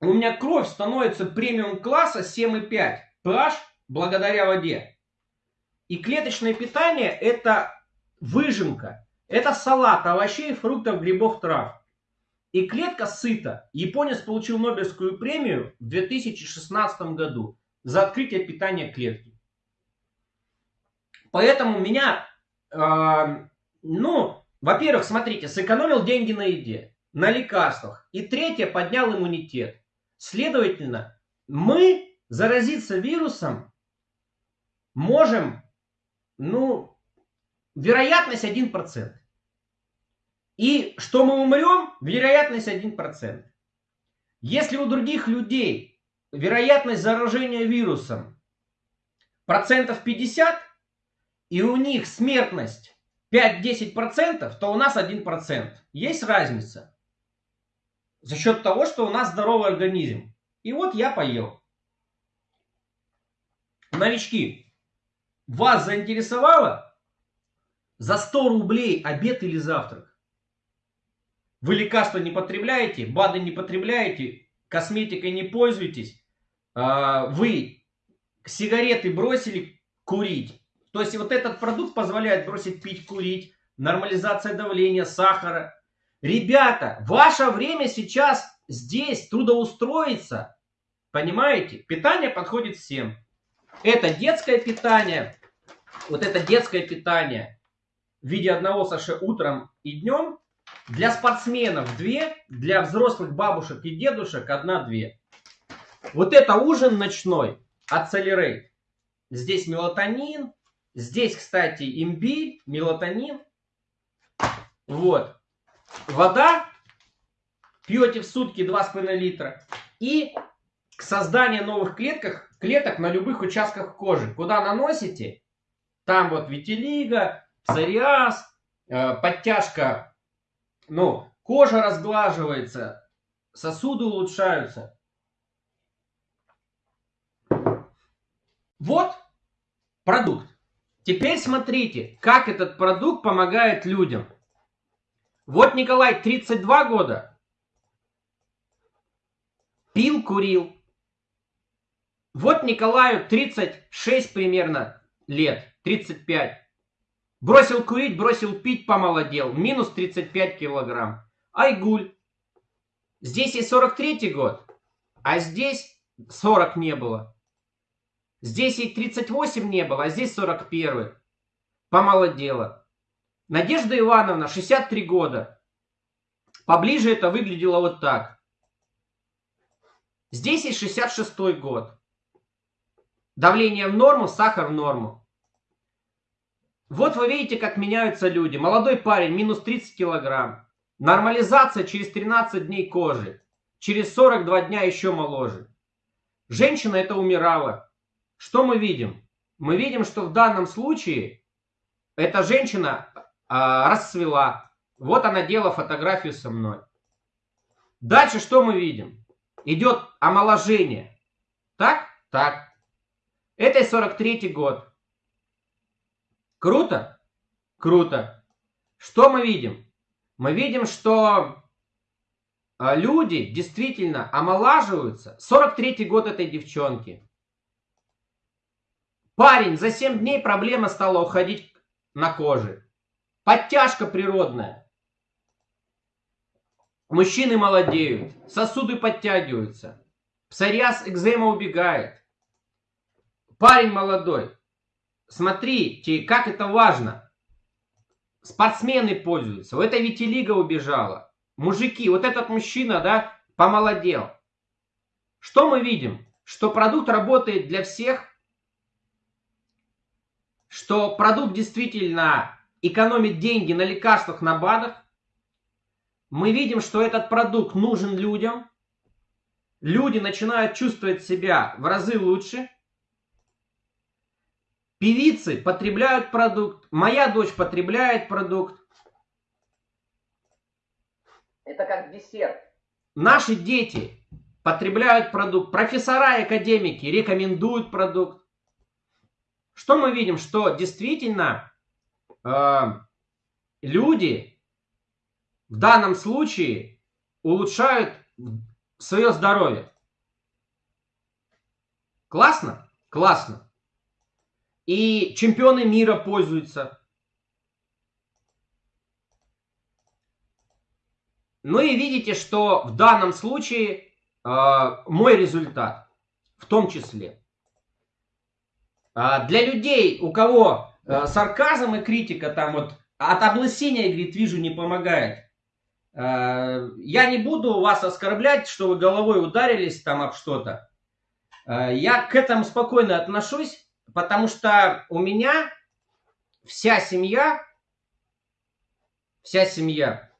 у меня кровь становится премиум класса 7,5. PH благодаря воде. И клеточное питание это выжимка. Это салат овощей, фруктов, грибов, трав. И клетка сыта. Японец получил Нобелевскую премию в 2016 году за открытие питания клетки. Поэтому меня, э, ну, во-первых, смотрите, сэкономил деньги на еде, на лекарствах. И третье, поднял иммунитет. Следовательно, мы заразиться вирусом можем ну, вероятность 1%. И что мы умрем, вероятность 1%. Если у других людей вероятность заражения вирусом процентов 50, и у них смертность 5-10%, то у нас 1%. Есть разница. За счет того, что у нас здоровый организм. И вот я поел. Новички, вас заинтересовало за 100 рублей обед или завтрак? Вы лекарства не потребляете, БАДы не потребляете, косметикой не пользуетесь, а, вы сигареты бросили курить. То есть вот этот продукт позволяет бросить пить, курить, нормализация давления, сахара. Ребята, ваше время сейчас здесь трудоустроиться. Понимаете? Питание подходит всем. Это детское питание, вот это детское питание в виде одного саше утром и днем, для спортсменов две, для взрослых бабушек и дедушек одна-две. Вот это ужин ночной Accelerate. Здесь мелатонин, здесь, кстати, имбирь, мелатонин. Вот. Вода пьете в сутки 2,5 литра. И к созданию новых клеток, клеток на любых участках кожи. Куда наносите, там вот витилиго, псориаз, э, подтяжка, ну, кожа разглаживается, сосуды улучшаются. Вот продукт. Теперь смотрите, как этот продукт помогает людям. Вот Николай 32 года. Пил, курил. Вот Николаю 36 примерно лет. 35. Бросил курить, бросил пить, помолодел. Минус 35 килограмм. Айгуль. Здесь и 43 год, а здесь 40 не было. Здесь и 38 не было, а здесь 41. помолодела. Надежда Ивановна, 63 года. Поближе это выглядело вот так. Здесь и 66 год. Давление в норму, сахар в норму. Вот вы видите, как меняются люди. Молодой парень, минус 30 килограмм. Нормализация через 13 дней кожи. Через 42 дня еще моложе. Женщина это умирала. Что мы видим? Мы видим, что в данном случае эта женщина а, расцвела. Вот она делала фотографию со мной. Дальше что мы видим? Идет омоложение. Так? Так. Это 43 год. Круто? Круто. Что мы видим? Мы видим, что а, люди действительно омолаживаются. 43 год этой девчонки. Парень, за 7 дней проблема стала уходить на коже. Подтяжка природная. Мужчины молодеют, сосуды подтягиваются. Псориаз, экзема убегает. Парень молодой. Смотрите, как это важно. Спортсмены пользуются. В этой Витилига убежала. Мужики, вот этот мужчина, да, помолодел. Что мы видим? Что продукт работает для всех, что продукт действительно экономит деньги на лекарствах, на БАДах. Мы видим, что этот продукт нужен людям. Люди начинают чувствовать себя в разы лучше. Певицы потребляют продукт. Моя дочь потребляет продукт. Это как десерт. Наши дети потребляют продукт. Профессора и академики рекомендуют продукт. Что мы видим? Что действительно э, люди в данном случае улучшают свое здоровье. Классно? Классно. И чемпионы мира пользуются. Ну и видите, что в данном случае э, мой результат в том числе. Э, для людей, у кого э, сарказм и критика там вот от облысения, говорит, вижу, не помогает. Э, я не буду вас оскорблять, что вы головой ударились там об что-то. Э, я к этому спокойно отношусь. Потому что у меня вся семья, вся семья,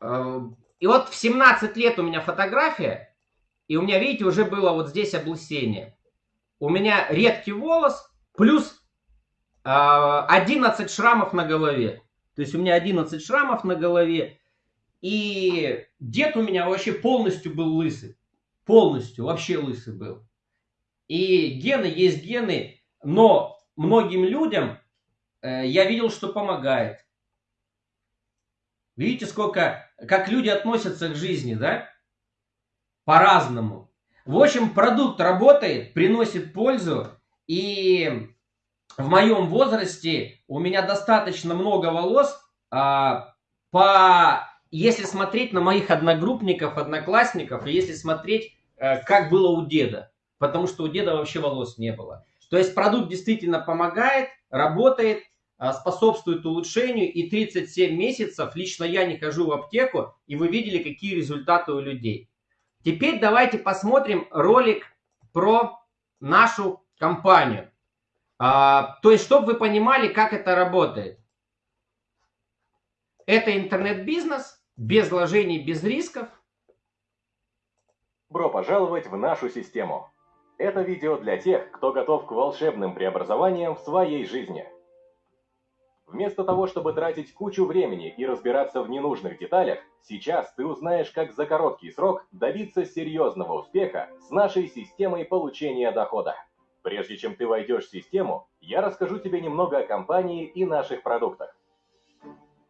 э, и вот в 17 лет у меня фотография, и у меня, видите, уже было вот здесь облысение. У меня редкий волос, плюс 11 э, шрамов на голове. То есть у меня 11 шрамов на голове, и дед у меня вообще полностью был лысый. Полностью, вообще лысый был. И гены есть гены, но многим людям э, я видел, что помогает. Видите, сколько, как люди относятся к жизни, да? По-разному. В общем, продукт работает, приносит пользу. И в моем возрасте у меня достаточно много волос. А, по, если смотреть на моих одногруппников, одноклассников, и если смотреть, а, как было у деда потому что у деда вообще волос не было. То есть продукт действительно помогает, работает, а, способствует улучшению, и 37 месяцев лично я не хожу в аптеку, и вы видели, какие результаты у людей. Теперь давайте посмотрим ролик про нашу компанию. А, то есть, чтобы вы понимали, как это работает. Это интернет-бизнес, без вложений, без рисков.
Бро пожаловать в нашу систему. Это видео для тех, кто готов к волшебным преобразованиям в своей жизни. Вместо того, чтобы тратить кучу времени и разбираться в ненужных деталях, сейчас ты узнаешь, как за короткий срок добиться серьезного успеха с нашей системой получения дохода. Прежде чем ты войдешь в систему, я расскажу тебе немного о компании и наших продуктах.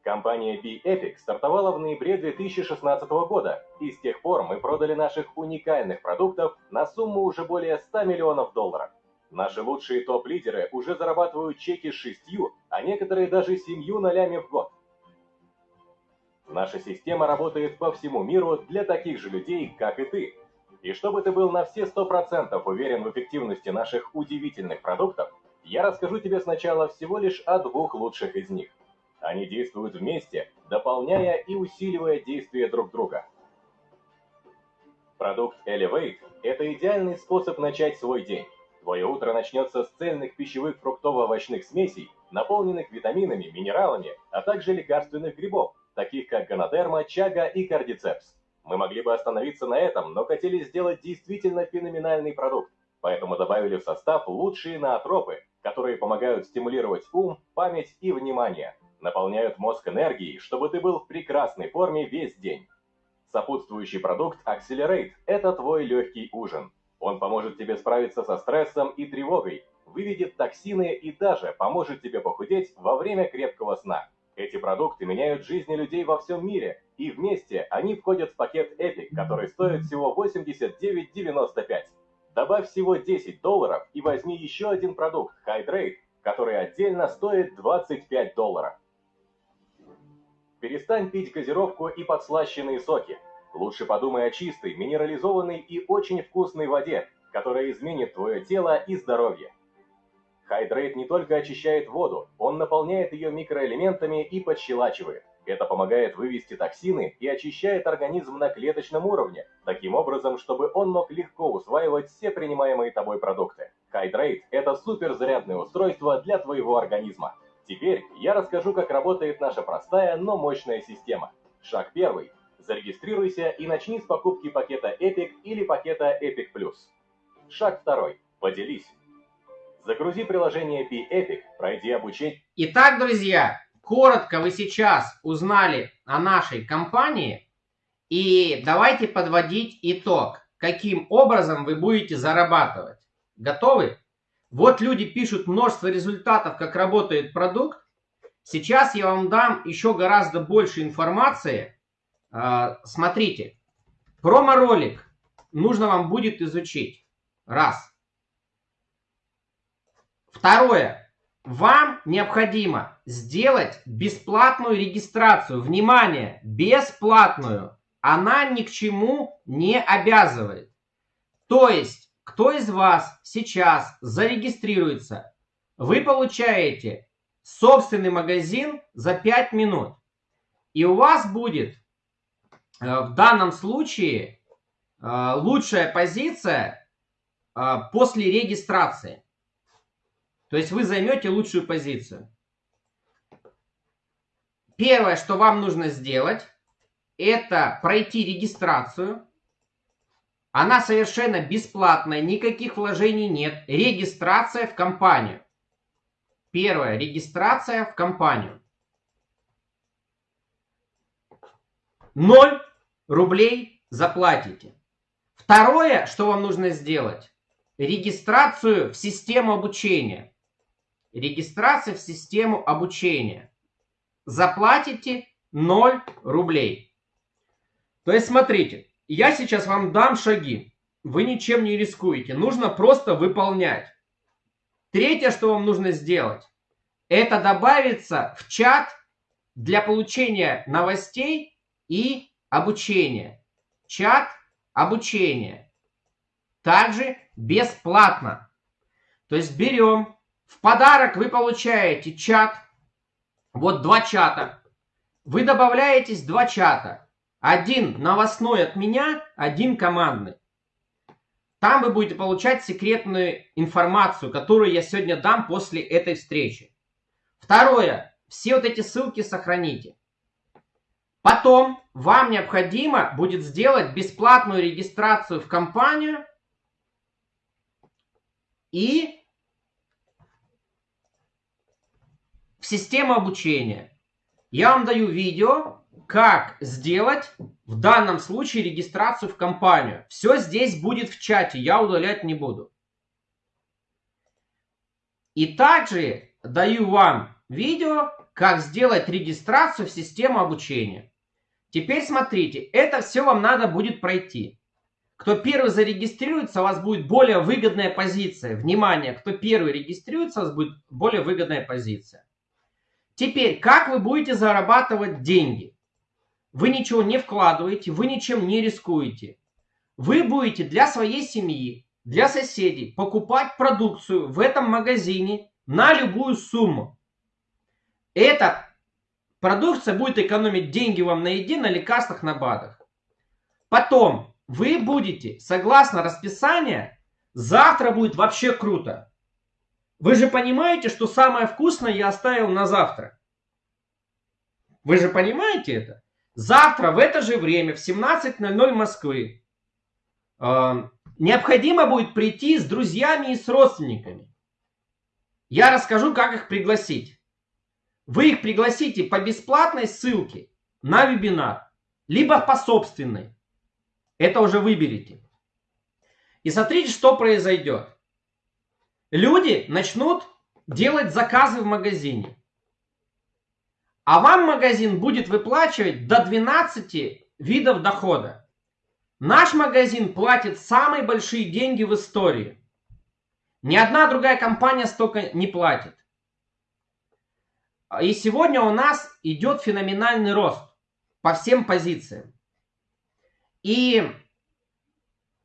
Компания B-Epic стартовала в ноябре 2016 года, и с тех пор мы продали наших уникальных продуктов на сумму уже более 100 миллионов долларов. Наши лучшие топ-лидеры уже зарабатывают чеки шестью, а некоторые даже семью нолями в год. Наша система работает по всему миру для таких же людей, как и ты. И чтобы ты был на все 100% уверен в эффективности наших удивительных продуктов, Я расскажу тебе сначала всего лишь о двух лучших из них. Они действуют вместе, дополняя и усиливая действия друг друга. Продукт Elevate – это идеальный способ начать свой день. Твое утро начнется с цельных пищевых фруктово-овощных смесей, наполненных витаминами, минералами, а также лекарственных грибов, таких как гонодерма, чага и кардицепс. Мы могли бы остановиться на этом, но хотели сделать действительно феноменальный продукт, поэтому добавили в состав лучшие наотропы, которые помогают стимулировать ум, память и внимание, наполняют мозг энергией, чтобы ты был в прекрасной форме весь день. Сопутствующий продукт Accelerate – это твой легкий ужин. Он поможет тебе справиться со стрессом и тревогой, выведет токсины и даже поможет тебе похудеть во время крепкого сна. Эти продукты меняют жизни людей во всем мире, и вместе они входят в пакет Epic, который стоит всего 89,95. Добавь всего 10 долларов и возьми еще один продукт Hydrate, который отдельно стоит 25 долларов. Перестань пить газировку и подслащенные соки. Лучше подумай о чистой, минерализованной и очень вкусной воде, которая изменит твое тело и здоровье. Hydrate не только очищает воду, он наполняет ее микроэлементами и подщелачивает. Это помогает вывести токсины и очищает организм на клеточном уровне, таким образом, чтобы он мог легко усваивать все принимаемые тобой продукты. Hydrate – это суперзарядное устройство для твоего организма. Теперь я расскажу, как работает наша простая, но мощная система. Шаг первый. Зарегистрируйся и начни с покупки пакета Epic или пакета Epic Plus. Шаг второй. Поделись. Загрузи приложение P-Epic, пройди обучение.
Итак, друзья, коротко вы сейчас узнали о нашей компании. И давайте подводить итог. Каким образом вы будете зарабатывать? Готовы? Вот люди пишут множество результатов, как работает продукт. Сейчас я вам дам еще гораздо больше информации. А, смотрите, промо-ролик нужно вам будет изучить. Раз. Второе. Вам необходимо сделать бесплатную регистрацию. Внимание, бесплатную. Она ни к чему не обязывает. То есть, кто из вас сейчас зарегистрируется, вы получаете собственный магазин за 5 минут. И у вас будет э, в данном случае э, лучшая позиция э, после регистрации. То есть вы займете лучшую позицию. Первое, что вам нужно сделать, это пройти регистрацию. Она совершенно бесплатная, никаких вложений нет. Регистрация в компанию. Первое, регистрация в компанию. 0 рублей заплатите. Второе, что вам нужно сделать, регистрацию в систему обучения. Регистрация в систему обучения. Заплатите 0 рублей. То есть, смотрите, я сейчас вам дам шаги. Вы ничем не рискуете. Нужно просто выполнять. Третье, что вам нужно сделать, это добавиться в чат для получения новостей и обучения. Чат обучения. Также бесплатно. То есть берем в подарок вы получаете чат. Вот два чата. Вы добавляетесь два чата. Один новостной от меня, один командный. Там вы будете получать секретную информацию, которую я сегодня дам после этой встречи. Второе. Все вот эти ссылки сохраните. Потом вам необходимо будет сделать бесплатную регистрацию в компанию и в систему обучения. Я вам даю видео, как сделать в данном случае регистрацию в компанию. Все здесь будет в чате, я удалять не буду. И также даю вам видео, как сделать регистрацию в систему обучения. Теперь смотрите, это все вам надо будет пройти. Кто первый зарегистрируется, у вас будет более выгодная позиция. Внимание, кто первый регистрируется, у вас будет более выгодная позиция. Теперь, как вы будете зарабатывать деньги? Вы ничего не вкладываете, вы ничем не рискуете. Вы будете для своей семьи, для соседей покупать продукцию в этом магазине на любую сумму. Эта продукция будет экономить деньги вам на еде, на лекарствах, на БАДах. Потом вы будете, согласно расписанию, завтра будет вообще круто. Вы же понимаете, что самое вкусное я оставил на завтра. Вы же понимаете это? Завтра в это же время, в 17.00 Москвы, э, необходимо будет прийти с друзьями и с родственниками. Я расскажу, как их пригласить. Вы их пригласите по бесплатной ссылке на вебинар, либо по собственной. Это уже выберите. И смотрите, что произойдет. Люди начнут делать заказы в магазине. А вам магазин будет выплачивать до 12 видов дохода. Наш магазин платит самые большие деньги в истории. Ни одна другая компания столько не платит. И сегодня у нас идет феноменальный рост по всем позициям. И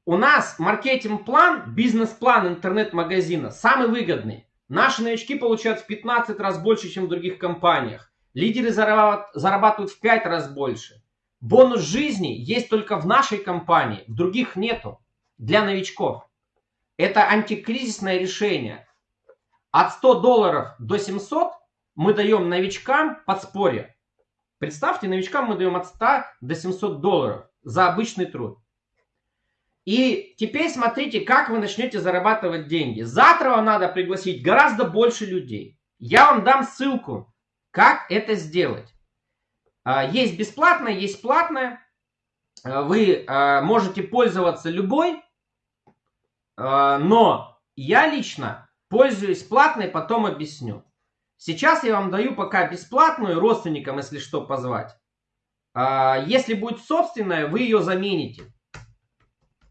у нас маркетинг-план, бизнес-план интернет-магазина самый выгодный. Наши новички получают в 15 раз больше, чем в других компаниях. Лидеры зарабатывают в 5 раз больше. Бонус жизни есть только в нашей компании, в других нету. Для новичков. Это антикризисное решение. От 100 долларов до 700 мы даем новичкам подспорье. Представьте, новичкам мы даем от 100 до 700 долларов за обычный труд. И теперь смотрите, как вы начнете зарабатывать деньги. Завтра вам надо пригласить гораздо больше людей. Я вам дам ссылку, как это сделать. А, есть бесплатное, есть платное. А, вы а, можете пользоваться любой, но я лично пользуюсь платной, потом объясню. Сейчас я вам даю пока бесплатную родственникам, если что, позвать. Если будет собственная, вы ее замените.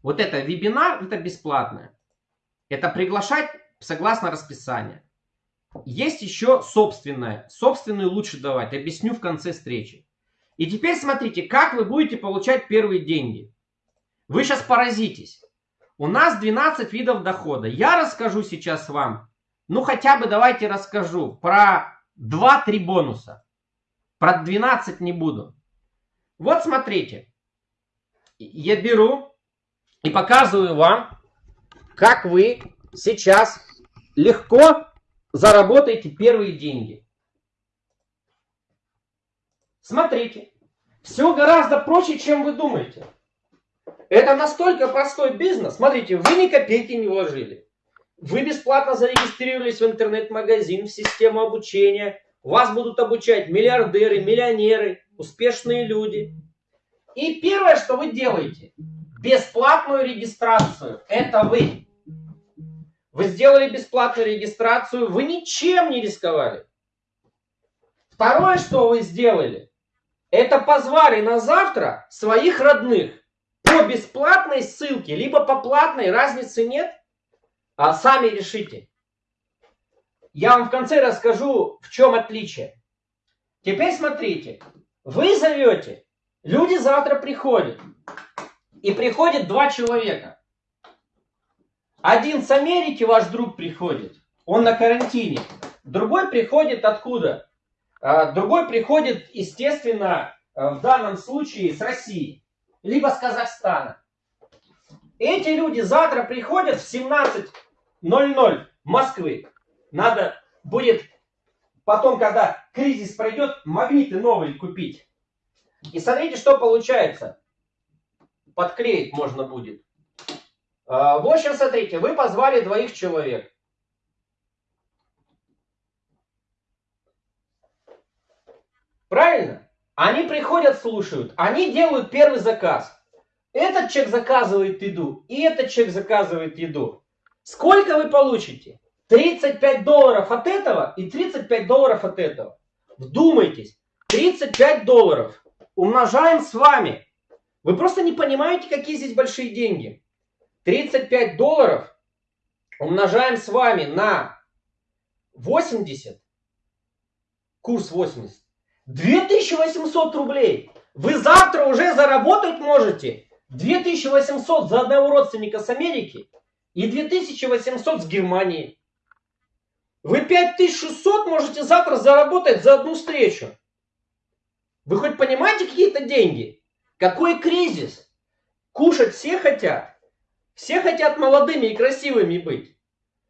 Вот это вебинар, это бесплатное. Это приглашать согласно расписанию. Есть еще собственное. Собственную лучше давать. Объясню в конце встречи. И теперь смотрите, как вы будете получать первые деньги. Вы сейчас поразитесь. У нас 12 видов дохода. Я расскажу сейчас вам, ну хотя бы давайте расскажу про 2-3 бонуса. Про 12 не буду. Вот смотрите. Я беру и показываю вам, как вы сейчас легко заработаете первые деньги. Смотрите, все гораздо проще, чем вы думаете. Это настолько простой бизнес. Смотрите, вы ни копейки не вложили. Вы бесплатно зарегистрировались в интернет-магазин, в систему обучения. Вас будут обучать миллиардеры, миллионеры, успешные люди. И первое, что вы делаете, бесплатную регистрацию. Это вы. Вы сделали бесплатную регистрацию, вы ничем не рисковали. Второе, что вы сделали, это позвали на завтра своих родных по бесплатной ссылке, либо по платной, разницы нет, а сами решите. Я вам в конце расскажу, в чем отличие. Теперь смотрите, вы зовете, люди завтра приходят, и приходит два человека. Один с Америки, ваш друг приходит, он на карантине. Другой приходит откуда? А, другой приходит, естественно, э, в данном случае с России, либо с Казахстана. Эти люди завтра приходят в 17.00 Москвы. Надо будет потом, когда кризис пройдет, магниты новые купить. И смотрите, что получается подклеить можно будет. А, в общем, смотрите, вы позвали двоих человек. Правильно? Они приходят, слушают, они делают первый заказ. Этот человек заказывает еду, и этот человек заказывает еду. Сколько вы получите? 35 долларов от этого и 35 долларов от этого. Вдумайтесь, 35 долларов умножаем с вами вы просто не понимаете, какие здесь большие деньги. 35 долларов умножаем с вами на 80, курс 80, 2800 рублей. Вы завтра уже заработать можете 2800 за одного родственника с Америки и 2800 с Германии. Вы 5600 можете завтра заработать за одну встречу. Вы хоть понимаете какие-то деньги? Какой кризис? Кушать все хотят. Все хотят молодыми и красивыми быть.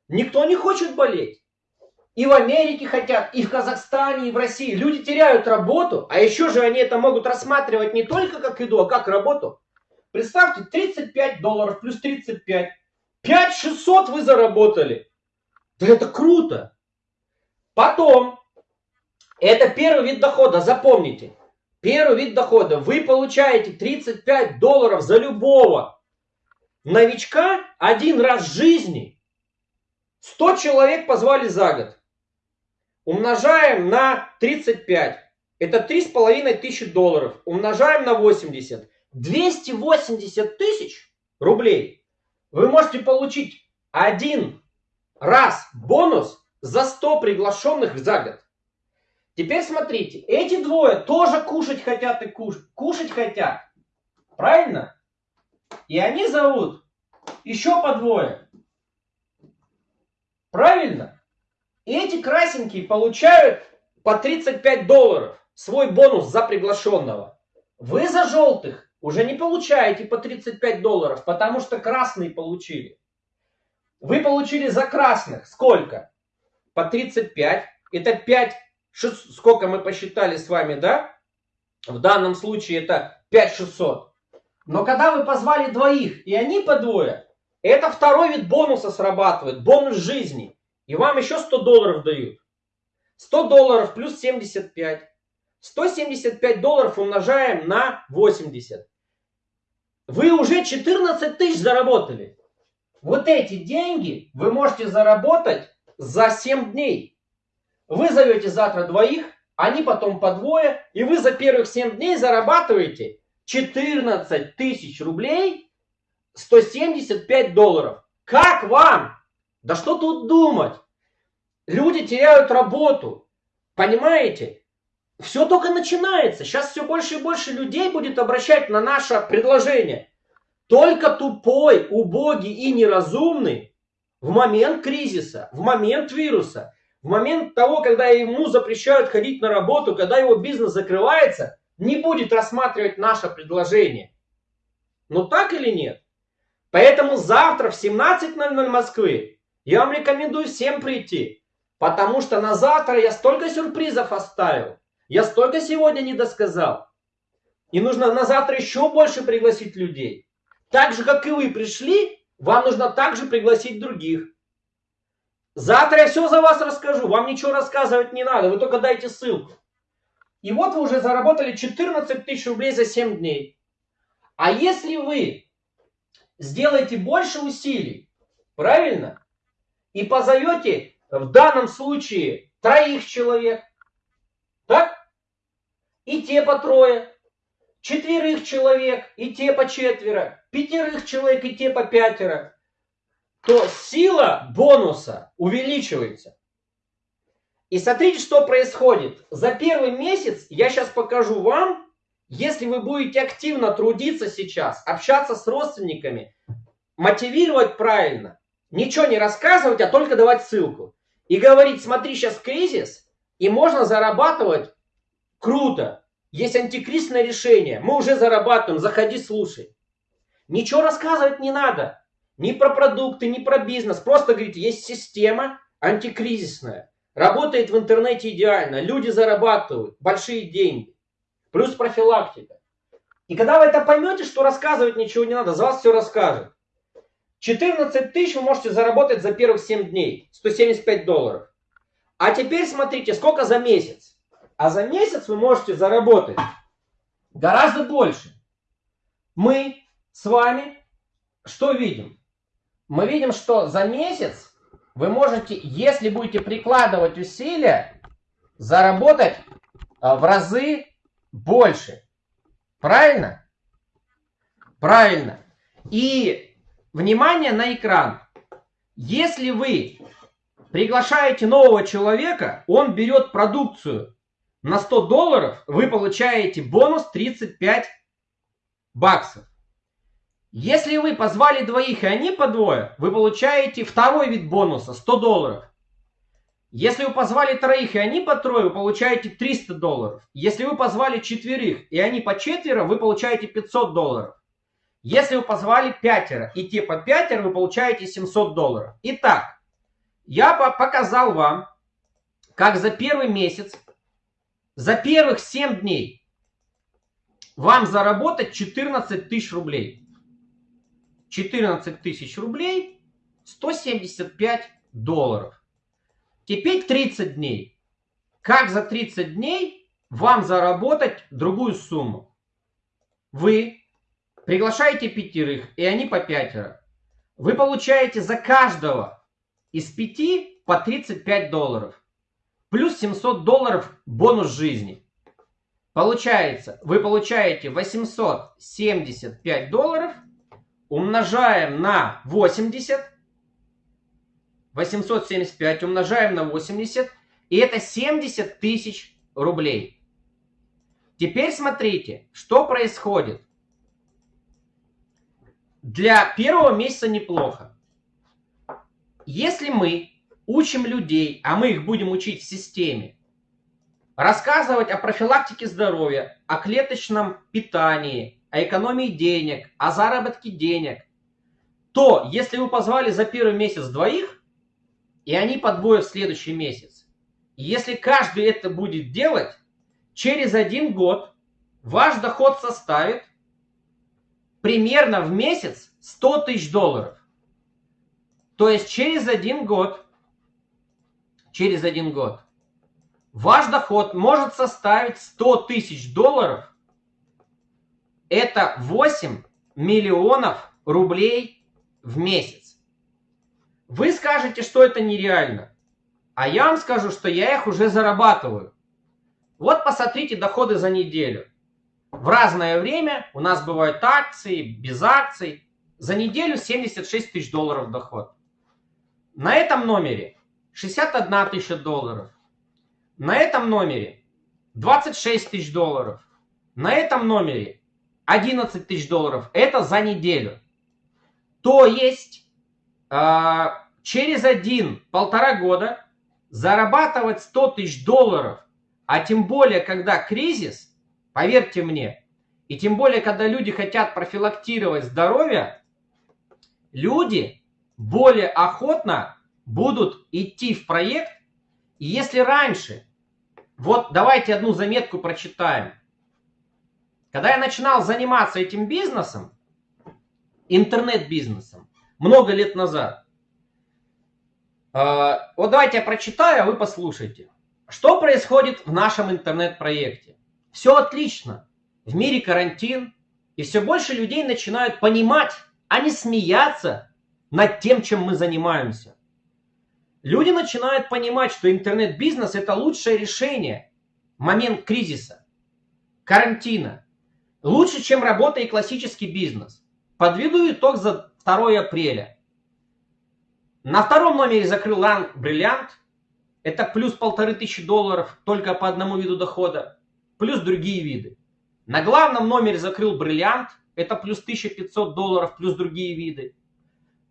Никто не хочет болеть. И в Америке хотят, и в Казахстане, и в России. Люди теряют работу, а еще же они это могут рассматривать не только как еду, а как работу. Представьте, 35 долларов плюс 35. 5600 вы заработали. Да это круто. Потом, это первый вид дохода, запомните. Первый вид дохода. Вы получаете 35 долларов за любого новичка один раз в жизни. 100 человек позвали за год. Умножаем на 35. Это 3,5 тысячи долларов. Умножаем на 80. 280 тысяч рублей вы можете получить один раз бонус за 100 приглашенных за год. Теперь смотрите, эти двое тоже кушать хотят и куш... кушать хотят. Правильно? И они зовут еще по двое. Правильно? И эти красненькие получают по 35 долларов свой бонус за приглашенного. Вы за желтых уже не получаете по 35 долларов, потому что красные получили. Вы получили за красных сколько? По 35. Это 5, 6, сколько мы посчитали с вами, да? В данном случае это 5600. Но когда вы позвали двоих, и они по двое, это второй вид бонуса срабатывает, бонус жизни. И вам еще 100 долларов дают. 100 долларов плюс 75. 175 долларов умножаем на 80 вы уже 14 тысяч заработали. Вот эти деньги вы можете заработать за 7 дней. Вы зовете завтра двоих, они потом по двое, и вы за первых 7 дней зарабатываете 14 тысяч рублей, 175 долларов. Как вам? Да что тут думать? Люди теряют работу. Понимаете? Все только начинается. Сейчас все больше и больше людей будет обращать на наше предложение. Только тупой, убогий и неразумный в момент кризиса, в момент вируса, в момент того, когда ему запрещают ходить на работу, когда его бизнес закрывается, не будет рассматривать наше предложение. Ну так или нет? Поэтому завтра в 17.00 Москвы я вам рекомендую всем прийти. Потому что на завтра я столько сюрпризов оставил. Я столько сегодня не досказал. И нужно на завтра еще больше пригласить людей. Так же, как и вы пришли, вам нужно также пригласить других. Завтра я все за вас расскажу. Вам ничего рассказывать не надо. Вы только дайте ссылку. И вот вы уже заработали 14 тысяч рублей за 7 дней. А если вы сделаете больше усилий, правильно? И позовете в данном случае троих человек, так? и те по трое, четверых человек, и те по четверо, пятерых человек, и те по пятеро, то сила бонуса увеличивается. И смотрите, что происходит. За первый месяц я сейчас покажу вам, если вы будете активно трудиться сейчас, общаться с родственниками, мотивировать правильно, ничего не рассказывать, а только давать ссылку. И говорить, смотри, сейчас кризис, и можно зарабатывать Круто. Есть антикризисное решение. Мы уже зарабатываем. Заходи, слушай. Ничего рассказывать не надо. Ни про продукты, ни про бизнес. Просто говорите, есть система антикризисная. Работает в интернете идеально. Люди зарабатывают большие деньги. Плюс профилактика. И когда вы это поймете, что рассказывать ничего не надо, за вас все расскажет. 14 тысяч вы можете заработать за первых 7 дней. 175 долларов. А теперь смотрите, сколько за месяц. А за месяц вы можете заработать гораздо больше. Мы с вами что видим? Мы видим, что за месяц вы можете, если будете прикладывать усилия, заработать а, в разы больше. Правильно? Правильно. И внимание на экран. Если вы приглашаете нового человека, он берет продукцию на 100 долларов вы получаете бонус 35 баксов. Если вы позвали двоих и они по двое, вы получаете второй вид бонуса 100 долларов. Если вы позвали троих, и они по трое, вы получаете 300 долларов. Если вы позвали четверых, и они по четверо, вы получаете 500 долларов. Если вы позвали пятеро, и те по пятеро, вы получаете 700 долларов. Итак, я показал вам, как за первый месяц, за первых 7 дней вам заработать 14 тысяч рублей. 14 тысяч рублей, 175 долларов. Теперь 30 дней. Как за 30 дней вам заработать другую сумму? Вы приглашаете пятерых, и они по пятеро. Вы получаете за каждого из пяти по 35 долларов. Плюс 700 долларов бонус жизни. Получается, вы получаете 875 долларов, умножаем на 80, 875 умножаем на 80, и это 70 тысяч рублей. Теперь смотрите, что происходит. Для первого месяца неплохо. Если мы учим людей, а мы их будем учить в системе, рассказывать о профилактике здоровья, о клеточном питании, о экономии денег, о заработке денег, то если вы позвали за первый месяц двоих, и они подвоят в следующий месяц. Если каждый это будет делать, через один год ваш доход составит примерно в месяц 100 тысяч долларов. То есть через один год, через один год, ваш доход может составить 100 тысяч долларов. Это 8 миллионов рублей в месяц. Вы скажете, что это нереально. А я вам скажу, что я их уже зарабатываю. Вот посмотрите доходы за неделю. В разное время у нас бывают акции, без акций. За неделю 76 тысяч долларов доход. На этом номере 61 тысяча долларов. На этом номере 26 тысяч долларов. На этом номере 11 тысяч долларов. Это за неделю. То есть а, через один-полтора года зарабатывать 100 тысяч долларов, а тем более, когда кризис, поверьте мне, и тем более, когда люди хотят профилактировать здоровье, люди более охотно будут идти в проект. И если раньше, вот давайте одну заметку прочитаем. Когда я начинал заниматься этим бизнесом, интернет-бизнесом, много лет назад, а, вот давайте я прочитаю, а вы послушайте. Что происходит в нашем интернет-проекте? Все отлично. В мире карантин, и все больше людей начинают понимать, а не смеяться над тем, чем мы занимаемся. Люди начинают понимать, что интернет-бизнес это лучшее решение в момент кризиса, карантина. Лучше, чем работа и классический бизнес. Подведу итог за 2 апреля. На втором номере закрыл лан бриллиант. Это плюс полторы тысячи долларов только по одному виду дохода. Плюс другие виды. На главном номере закрыл бриллиант. Это плюс 1500 долларов плюс другие виды.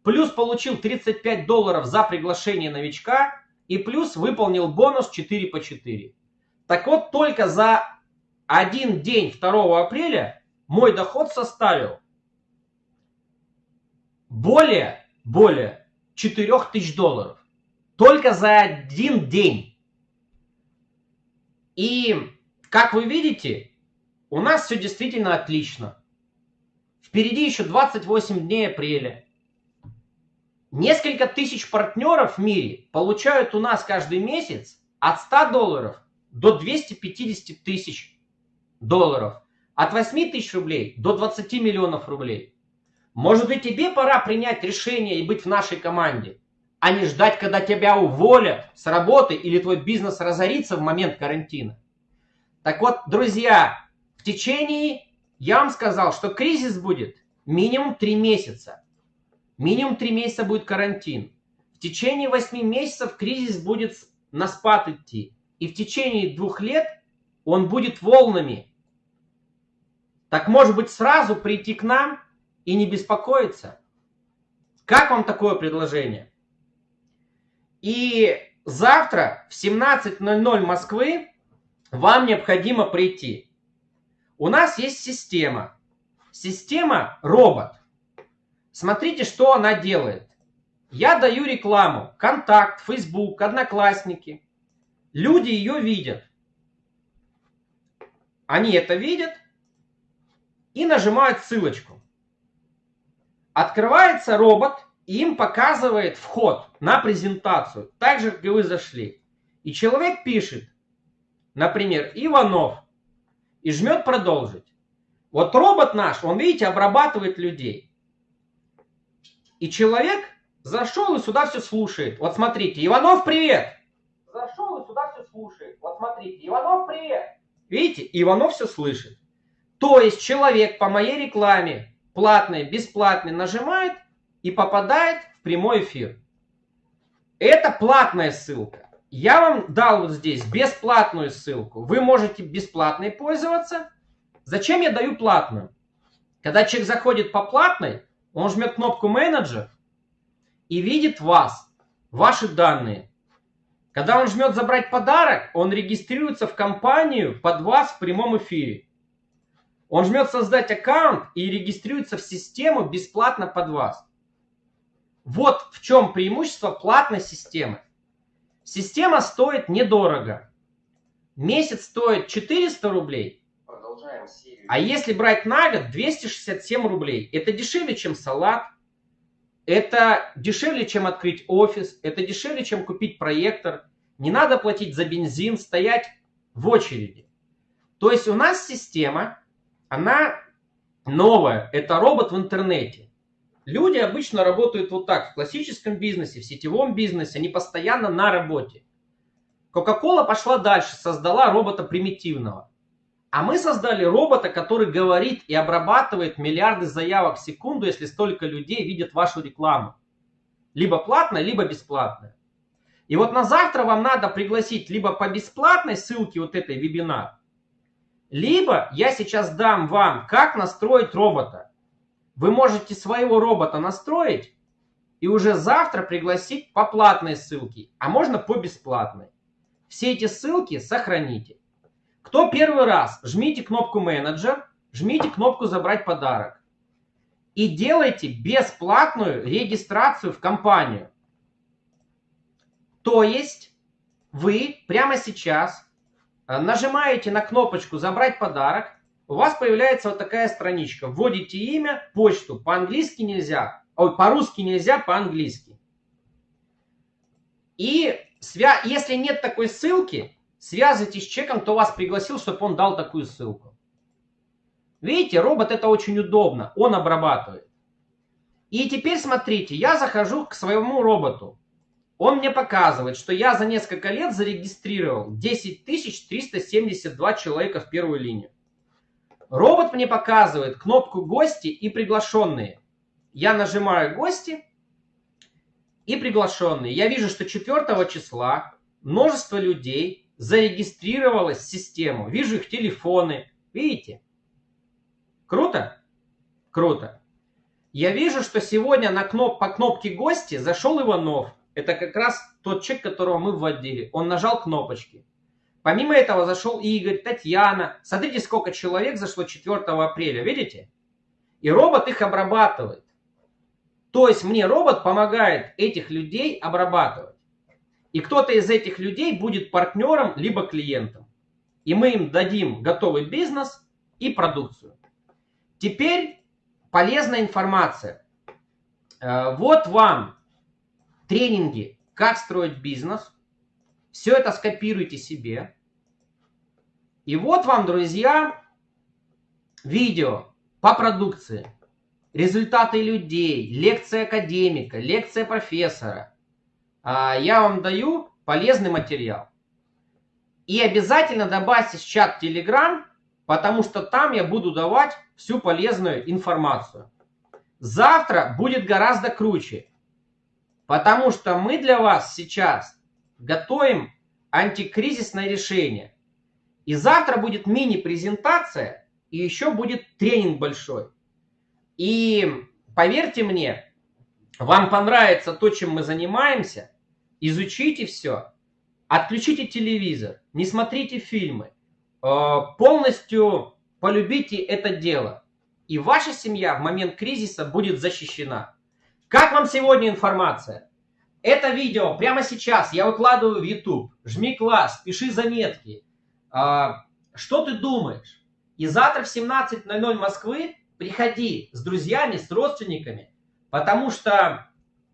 Плюс получил 35 долларов за приглашение новичка. И плюс выполнил бонус 4 по 4. Так вот, только за один день 2 апреля мой доход составил более, более 4 тысяч долларов. Только за один день. И, как вы видите, у нас все действительно отлично. Впереди еще 28 дней апреля. Несколько тысяч партнеров в мире получают у нас каждый месяц от 100 долларов до 250 тысяч долларов. От 8 тысяч рублей до 20 миллионов рублей. Может быть, тебе пора принять решение и быть в нашей команде, а не ждать, когда тебя уволят с работы или твой бизнес разорится в момент карантина. Так вот, друзья, в течение, я вам сказал, что кризис будет минимум 3 месяца. Минимум 3 месяца будет карантин. В течение 8 месяцев кризис будет на спад идти. И в течение двух лет он будет волнами. Так может быть сразу прийти к нам и не беспокоиться. Как вам такое предложение? И завтра в 17.00 Москвы вам необходимо прийти. У нас есть система. Система робот. Смотрите, что она делает. Я даю рекламу. Контакт, Facebook, Одноклассники. Люди ее видят. Они это видят и нажимают ссылочку. Открывается робот, и им показывает вход на презентацию, так же, как и вы зашли. И человек пишет, например, Иванов, и жмет продолжить. Вот робот наш, он, видите, обрабатывает людей. И человек зашел и сюда все слушает. Вот смотрите, Иванов, привет! Зашел и сюда все слушает. Вот смотрите, Иванов, привет! Видите, Иванов все слышит. То есть человек по моей рекламе, платной, бесплатной, нажимает и попадает в прямой эфир. Это платная ссылка. Я вам дал вот здесь бесплатную ссылку. Вы можете бесплатной пользоваться. Зачем я даю платную? Когда человек заходит по платной, он жмет кнопку менеджер и видит вас, ваши данные. Когда он жмет забрать подарок, он регистрируется в компанию под вас в прямом эфире. Он жмет создать аккаунт и регистрируется в систему бесплатно под вас. Вот в чем преимущество платной системы. Система стоит недорого. Месяц стоит 400 рублей. А если брать на год, 267 рублей. Это дешевле, чем салат. Это дешевле, чем открыть офис. Это дешевле, чем купить проектор. Не надо платить за бензин, стоять в очереди. То есть у нас система, она новая. Это робот в интернете. Люди обычно работают вот так. В классическом бизнесе, в сетевом бизнесе, они постоянно на работе. Coca-Cola пошла дальше, создала робота примитивного. А мы создали робота, который говорит и обрабатывает миллиарды заявок в секунду, если столько людей видят вашу рекламу. Либо платная, либо бесплатная. И вот на завтра вам надо пригласить либо по бесплатной ссылке вот этой вебинар, либо я сейчас дам вам, как настроить робота. Вы можете своего робота настроить и уже завтра пригласить по платной ссылке, а можно по бесплатной. Все эти ссылки сохраните. Кто первый раз, жмите кнопку менеджер, жмите кнопку забрать подарок. И делайте бесплатную регистрацию в компанию. То есть вы прямо сейчас нажимаете на кнопочку забрать подарок, у вас появляется вот такая страничка. Вводите имя, почту. По-английски нельзя. Ой, по-русски нельзя, по-английски. И свя... если нет такой ссылки, связывайтесь с человеком, кто вас пригласил, чтобы он дал такую ссылку. Видите, робот это очень удобно. Он обрабатывает. И теперь смотрите, я захожу к своему роботу. Он мне показывает, что я за несколько лет зарегистрировал 10 372 человека в первую линию. Робот мне показывает кнопку «Гости» и «Приглашенные». Я нажимаю «Гости» и «Приглашенные». Я вижу, что 4 числа множество людей зарегистрировалось в систему. Вижу их телефоны. Видите? Круто? Круто. Я вижу, что сегодня на кноп по кнопке «Гости» зашел Иванов. Это как раз тот человек, которого мы вводили. Он нажал кнопочки. Помимо этого зашел Игорь, Татьяна. Смотрите, сколько человек зашло 4 апреля, видите? И робот их обрабатывает. То есть мне робот помогает этих людей обрабатывать. И кто-то из этих людей будет партнером либо клиентом. И мы им дадим готовый бизнес и продукцию. Теперь полезная информация. Э, вот вам тренинги «Как строить бизнес», все это скопируйте себе. И вот вам, друзья, видео по продукции. Результаты людей, лекция академика, лекция профессора. А, я вам даю полезный материал. И обязательно добавьте в чат Telegram, потому что там я буду давать всю полезную информацию. Завтра будет гораздо круче, потому что мы для вас сейчас готовим антикризисное решение. И завтра будет мини-презентация, и еще будет тренинг большой. И поверьте мне, вам понравится то, чем мы занимаемся, изучите все, отключите телевизор, не смотрите фильмы, э, полностью полюбите это дело. И ваша семья в момент кризиса будет защищена. Как вам сегодня информация? Это видео прямо сейчас я выкладываю в YouTube. Жми класс, пиши заметки. А, что ты думаешь? И завтра в 17.00 Москвы приходи с друзьями, с родственниками, потому что,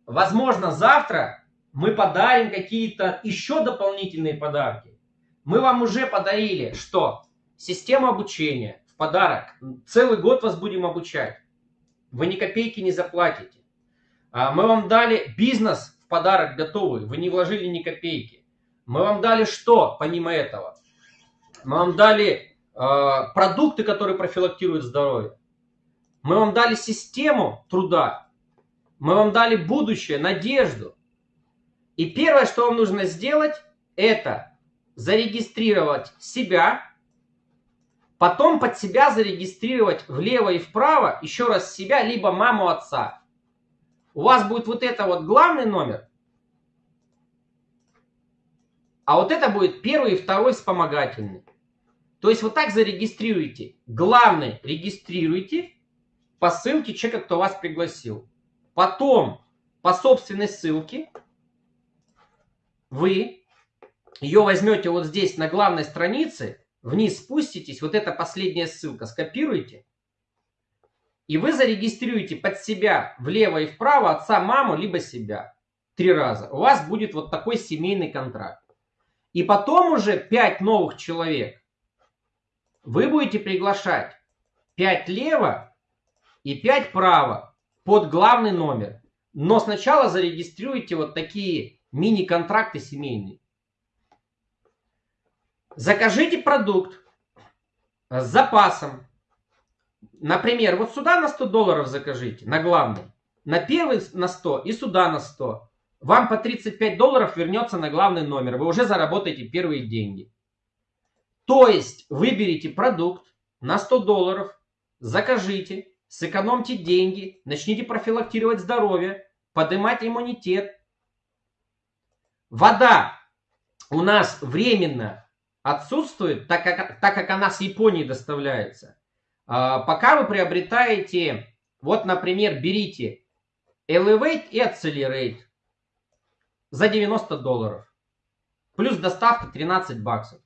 возможно, завтра мы подарим какие-то еще дополнительные подарки. Мы вам уже подарили что? Систему обучения в подарок. Целый год вас будем обучать. Вы ни копейки не заплатите. А мы вам дали бизнес в подарок готовый. Вы не вложили ни копейки. Мы вам дали что, помимо этого? Мы вам дали э, продукты, которые профилактируют здоровье. Мы вам дали систему труда. Мы вам дали будущее, надежду. И первое, что вам нужно сделать, это зарегистрировать себя, потом под себя зарегистрировать влево и вправо еще раз себя, либо маму отца. У вас будет вот это вот главный номер, а вот это будет первый и второй вспомогательный. То есть вот так зарегистрируйте. Главный регистрируйте по ссылке человека, кто вас пригласил. Потом по собственной ссылке вы ее возьмете вот здесь на главной странице, вниз спуститесь, вот эта последняя ссылка скопируете, и вы зарегистрируете под себя влево и вправо отца, маму, либо себя. Три раза. У вас будет вот такой семейный контракт. И потом уже пять новых человек вы будете приглашать 5 лево и 5 право под главный номер. Но сначала зарегистрируйте вот такие мини-контракты семейные. Закажите продукт с запасом. Например, вот сюда на 100 долларов закажите, на главный. На первый на 100 и сюда на 100. Вам по 35 долларов вернется на главный номер. Вы уже заработаете первые деньги. То есть выберите продукт на 100 долларов, закажите, сэкономьте деньги, начните профилактировать здоровье, поднимать иммунитет. Вода у нас временно отсутствует, так как, так как она с Японии доставляется. А, пока вы приобретаете, вот, например, берите Elevate и Accelerate за 90 долларов. Плюс доставка 13 баксов.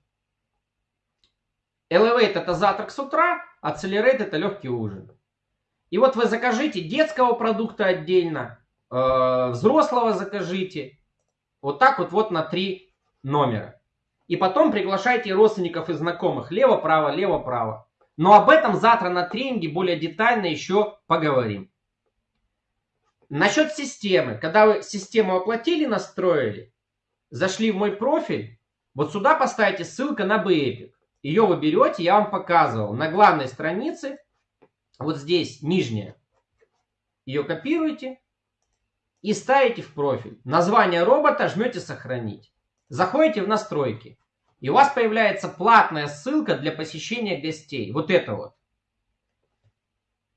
Elevate это завтрак с утра, Accelerate это легкий ужин. И вот вы закажите детского продукта отдельно, э, взрослого закажите. Вот так вот, вот на три номера. И потом приглашайте родственников и знакомых. Лево-право, лево-право. Но об этом завтра на тренинге более детально еще поговорим. Насчет системы. Когда вы систему оплатили, настроили, зашли в мой профиль, вот сюда поставите ссылка на BEPIC. Ее вы берете, я вам показывал, на главной странице, вот здесь, нижняя. Ее копируете и ставите в профиль. Название робота жмете «Сохранить». Заходите в настройки. И у вас появляется платная ссылка для посещения гостей. Вот это вот.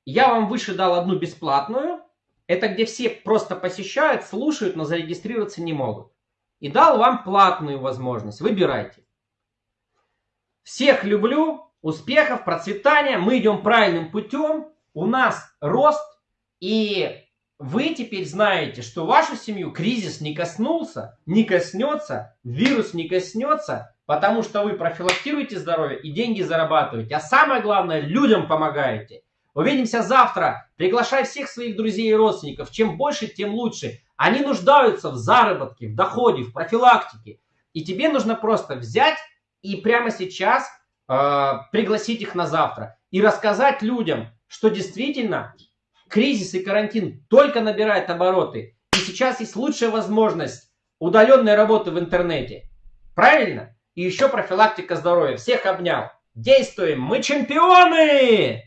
Я вам выше дал одну бесплатную. Это где все просто посещают, слушают, но зарегистрироваться не могут. И дал вам платную возможность. Выбирайте. Всех люблю, успехов, процветания. Мы идем правильным путем. У нас рост. И вы теперь знаете, что вашу семью кризис не коснулся, не коснется, вирус не коснется, потому что вы профилактируете здоровье и деньги зарабатываете. А самое главное, людям помогаете. Увидимся завтра. Приглашай всех своих друзей и родственников. Чем больше, тем лучше. Они нуждаются в заработке, в доходе, в профилактике. И тебе нужно просто взять и прямо сейчас э, пригласить их на завтра и рассказать людям, что действительно кризис и карантин только набирает обороты. И сейчас есть лучшая возможность удаленной работы в интернете. Правильно? И еще профилактика здоровья. Всех обнял. Действуем. Мы чемпионы!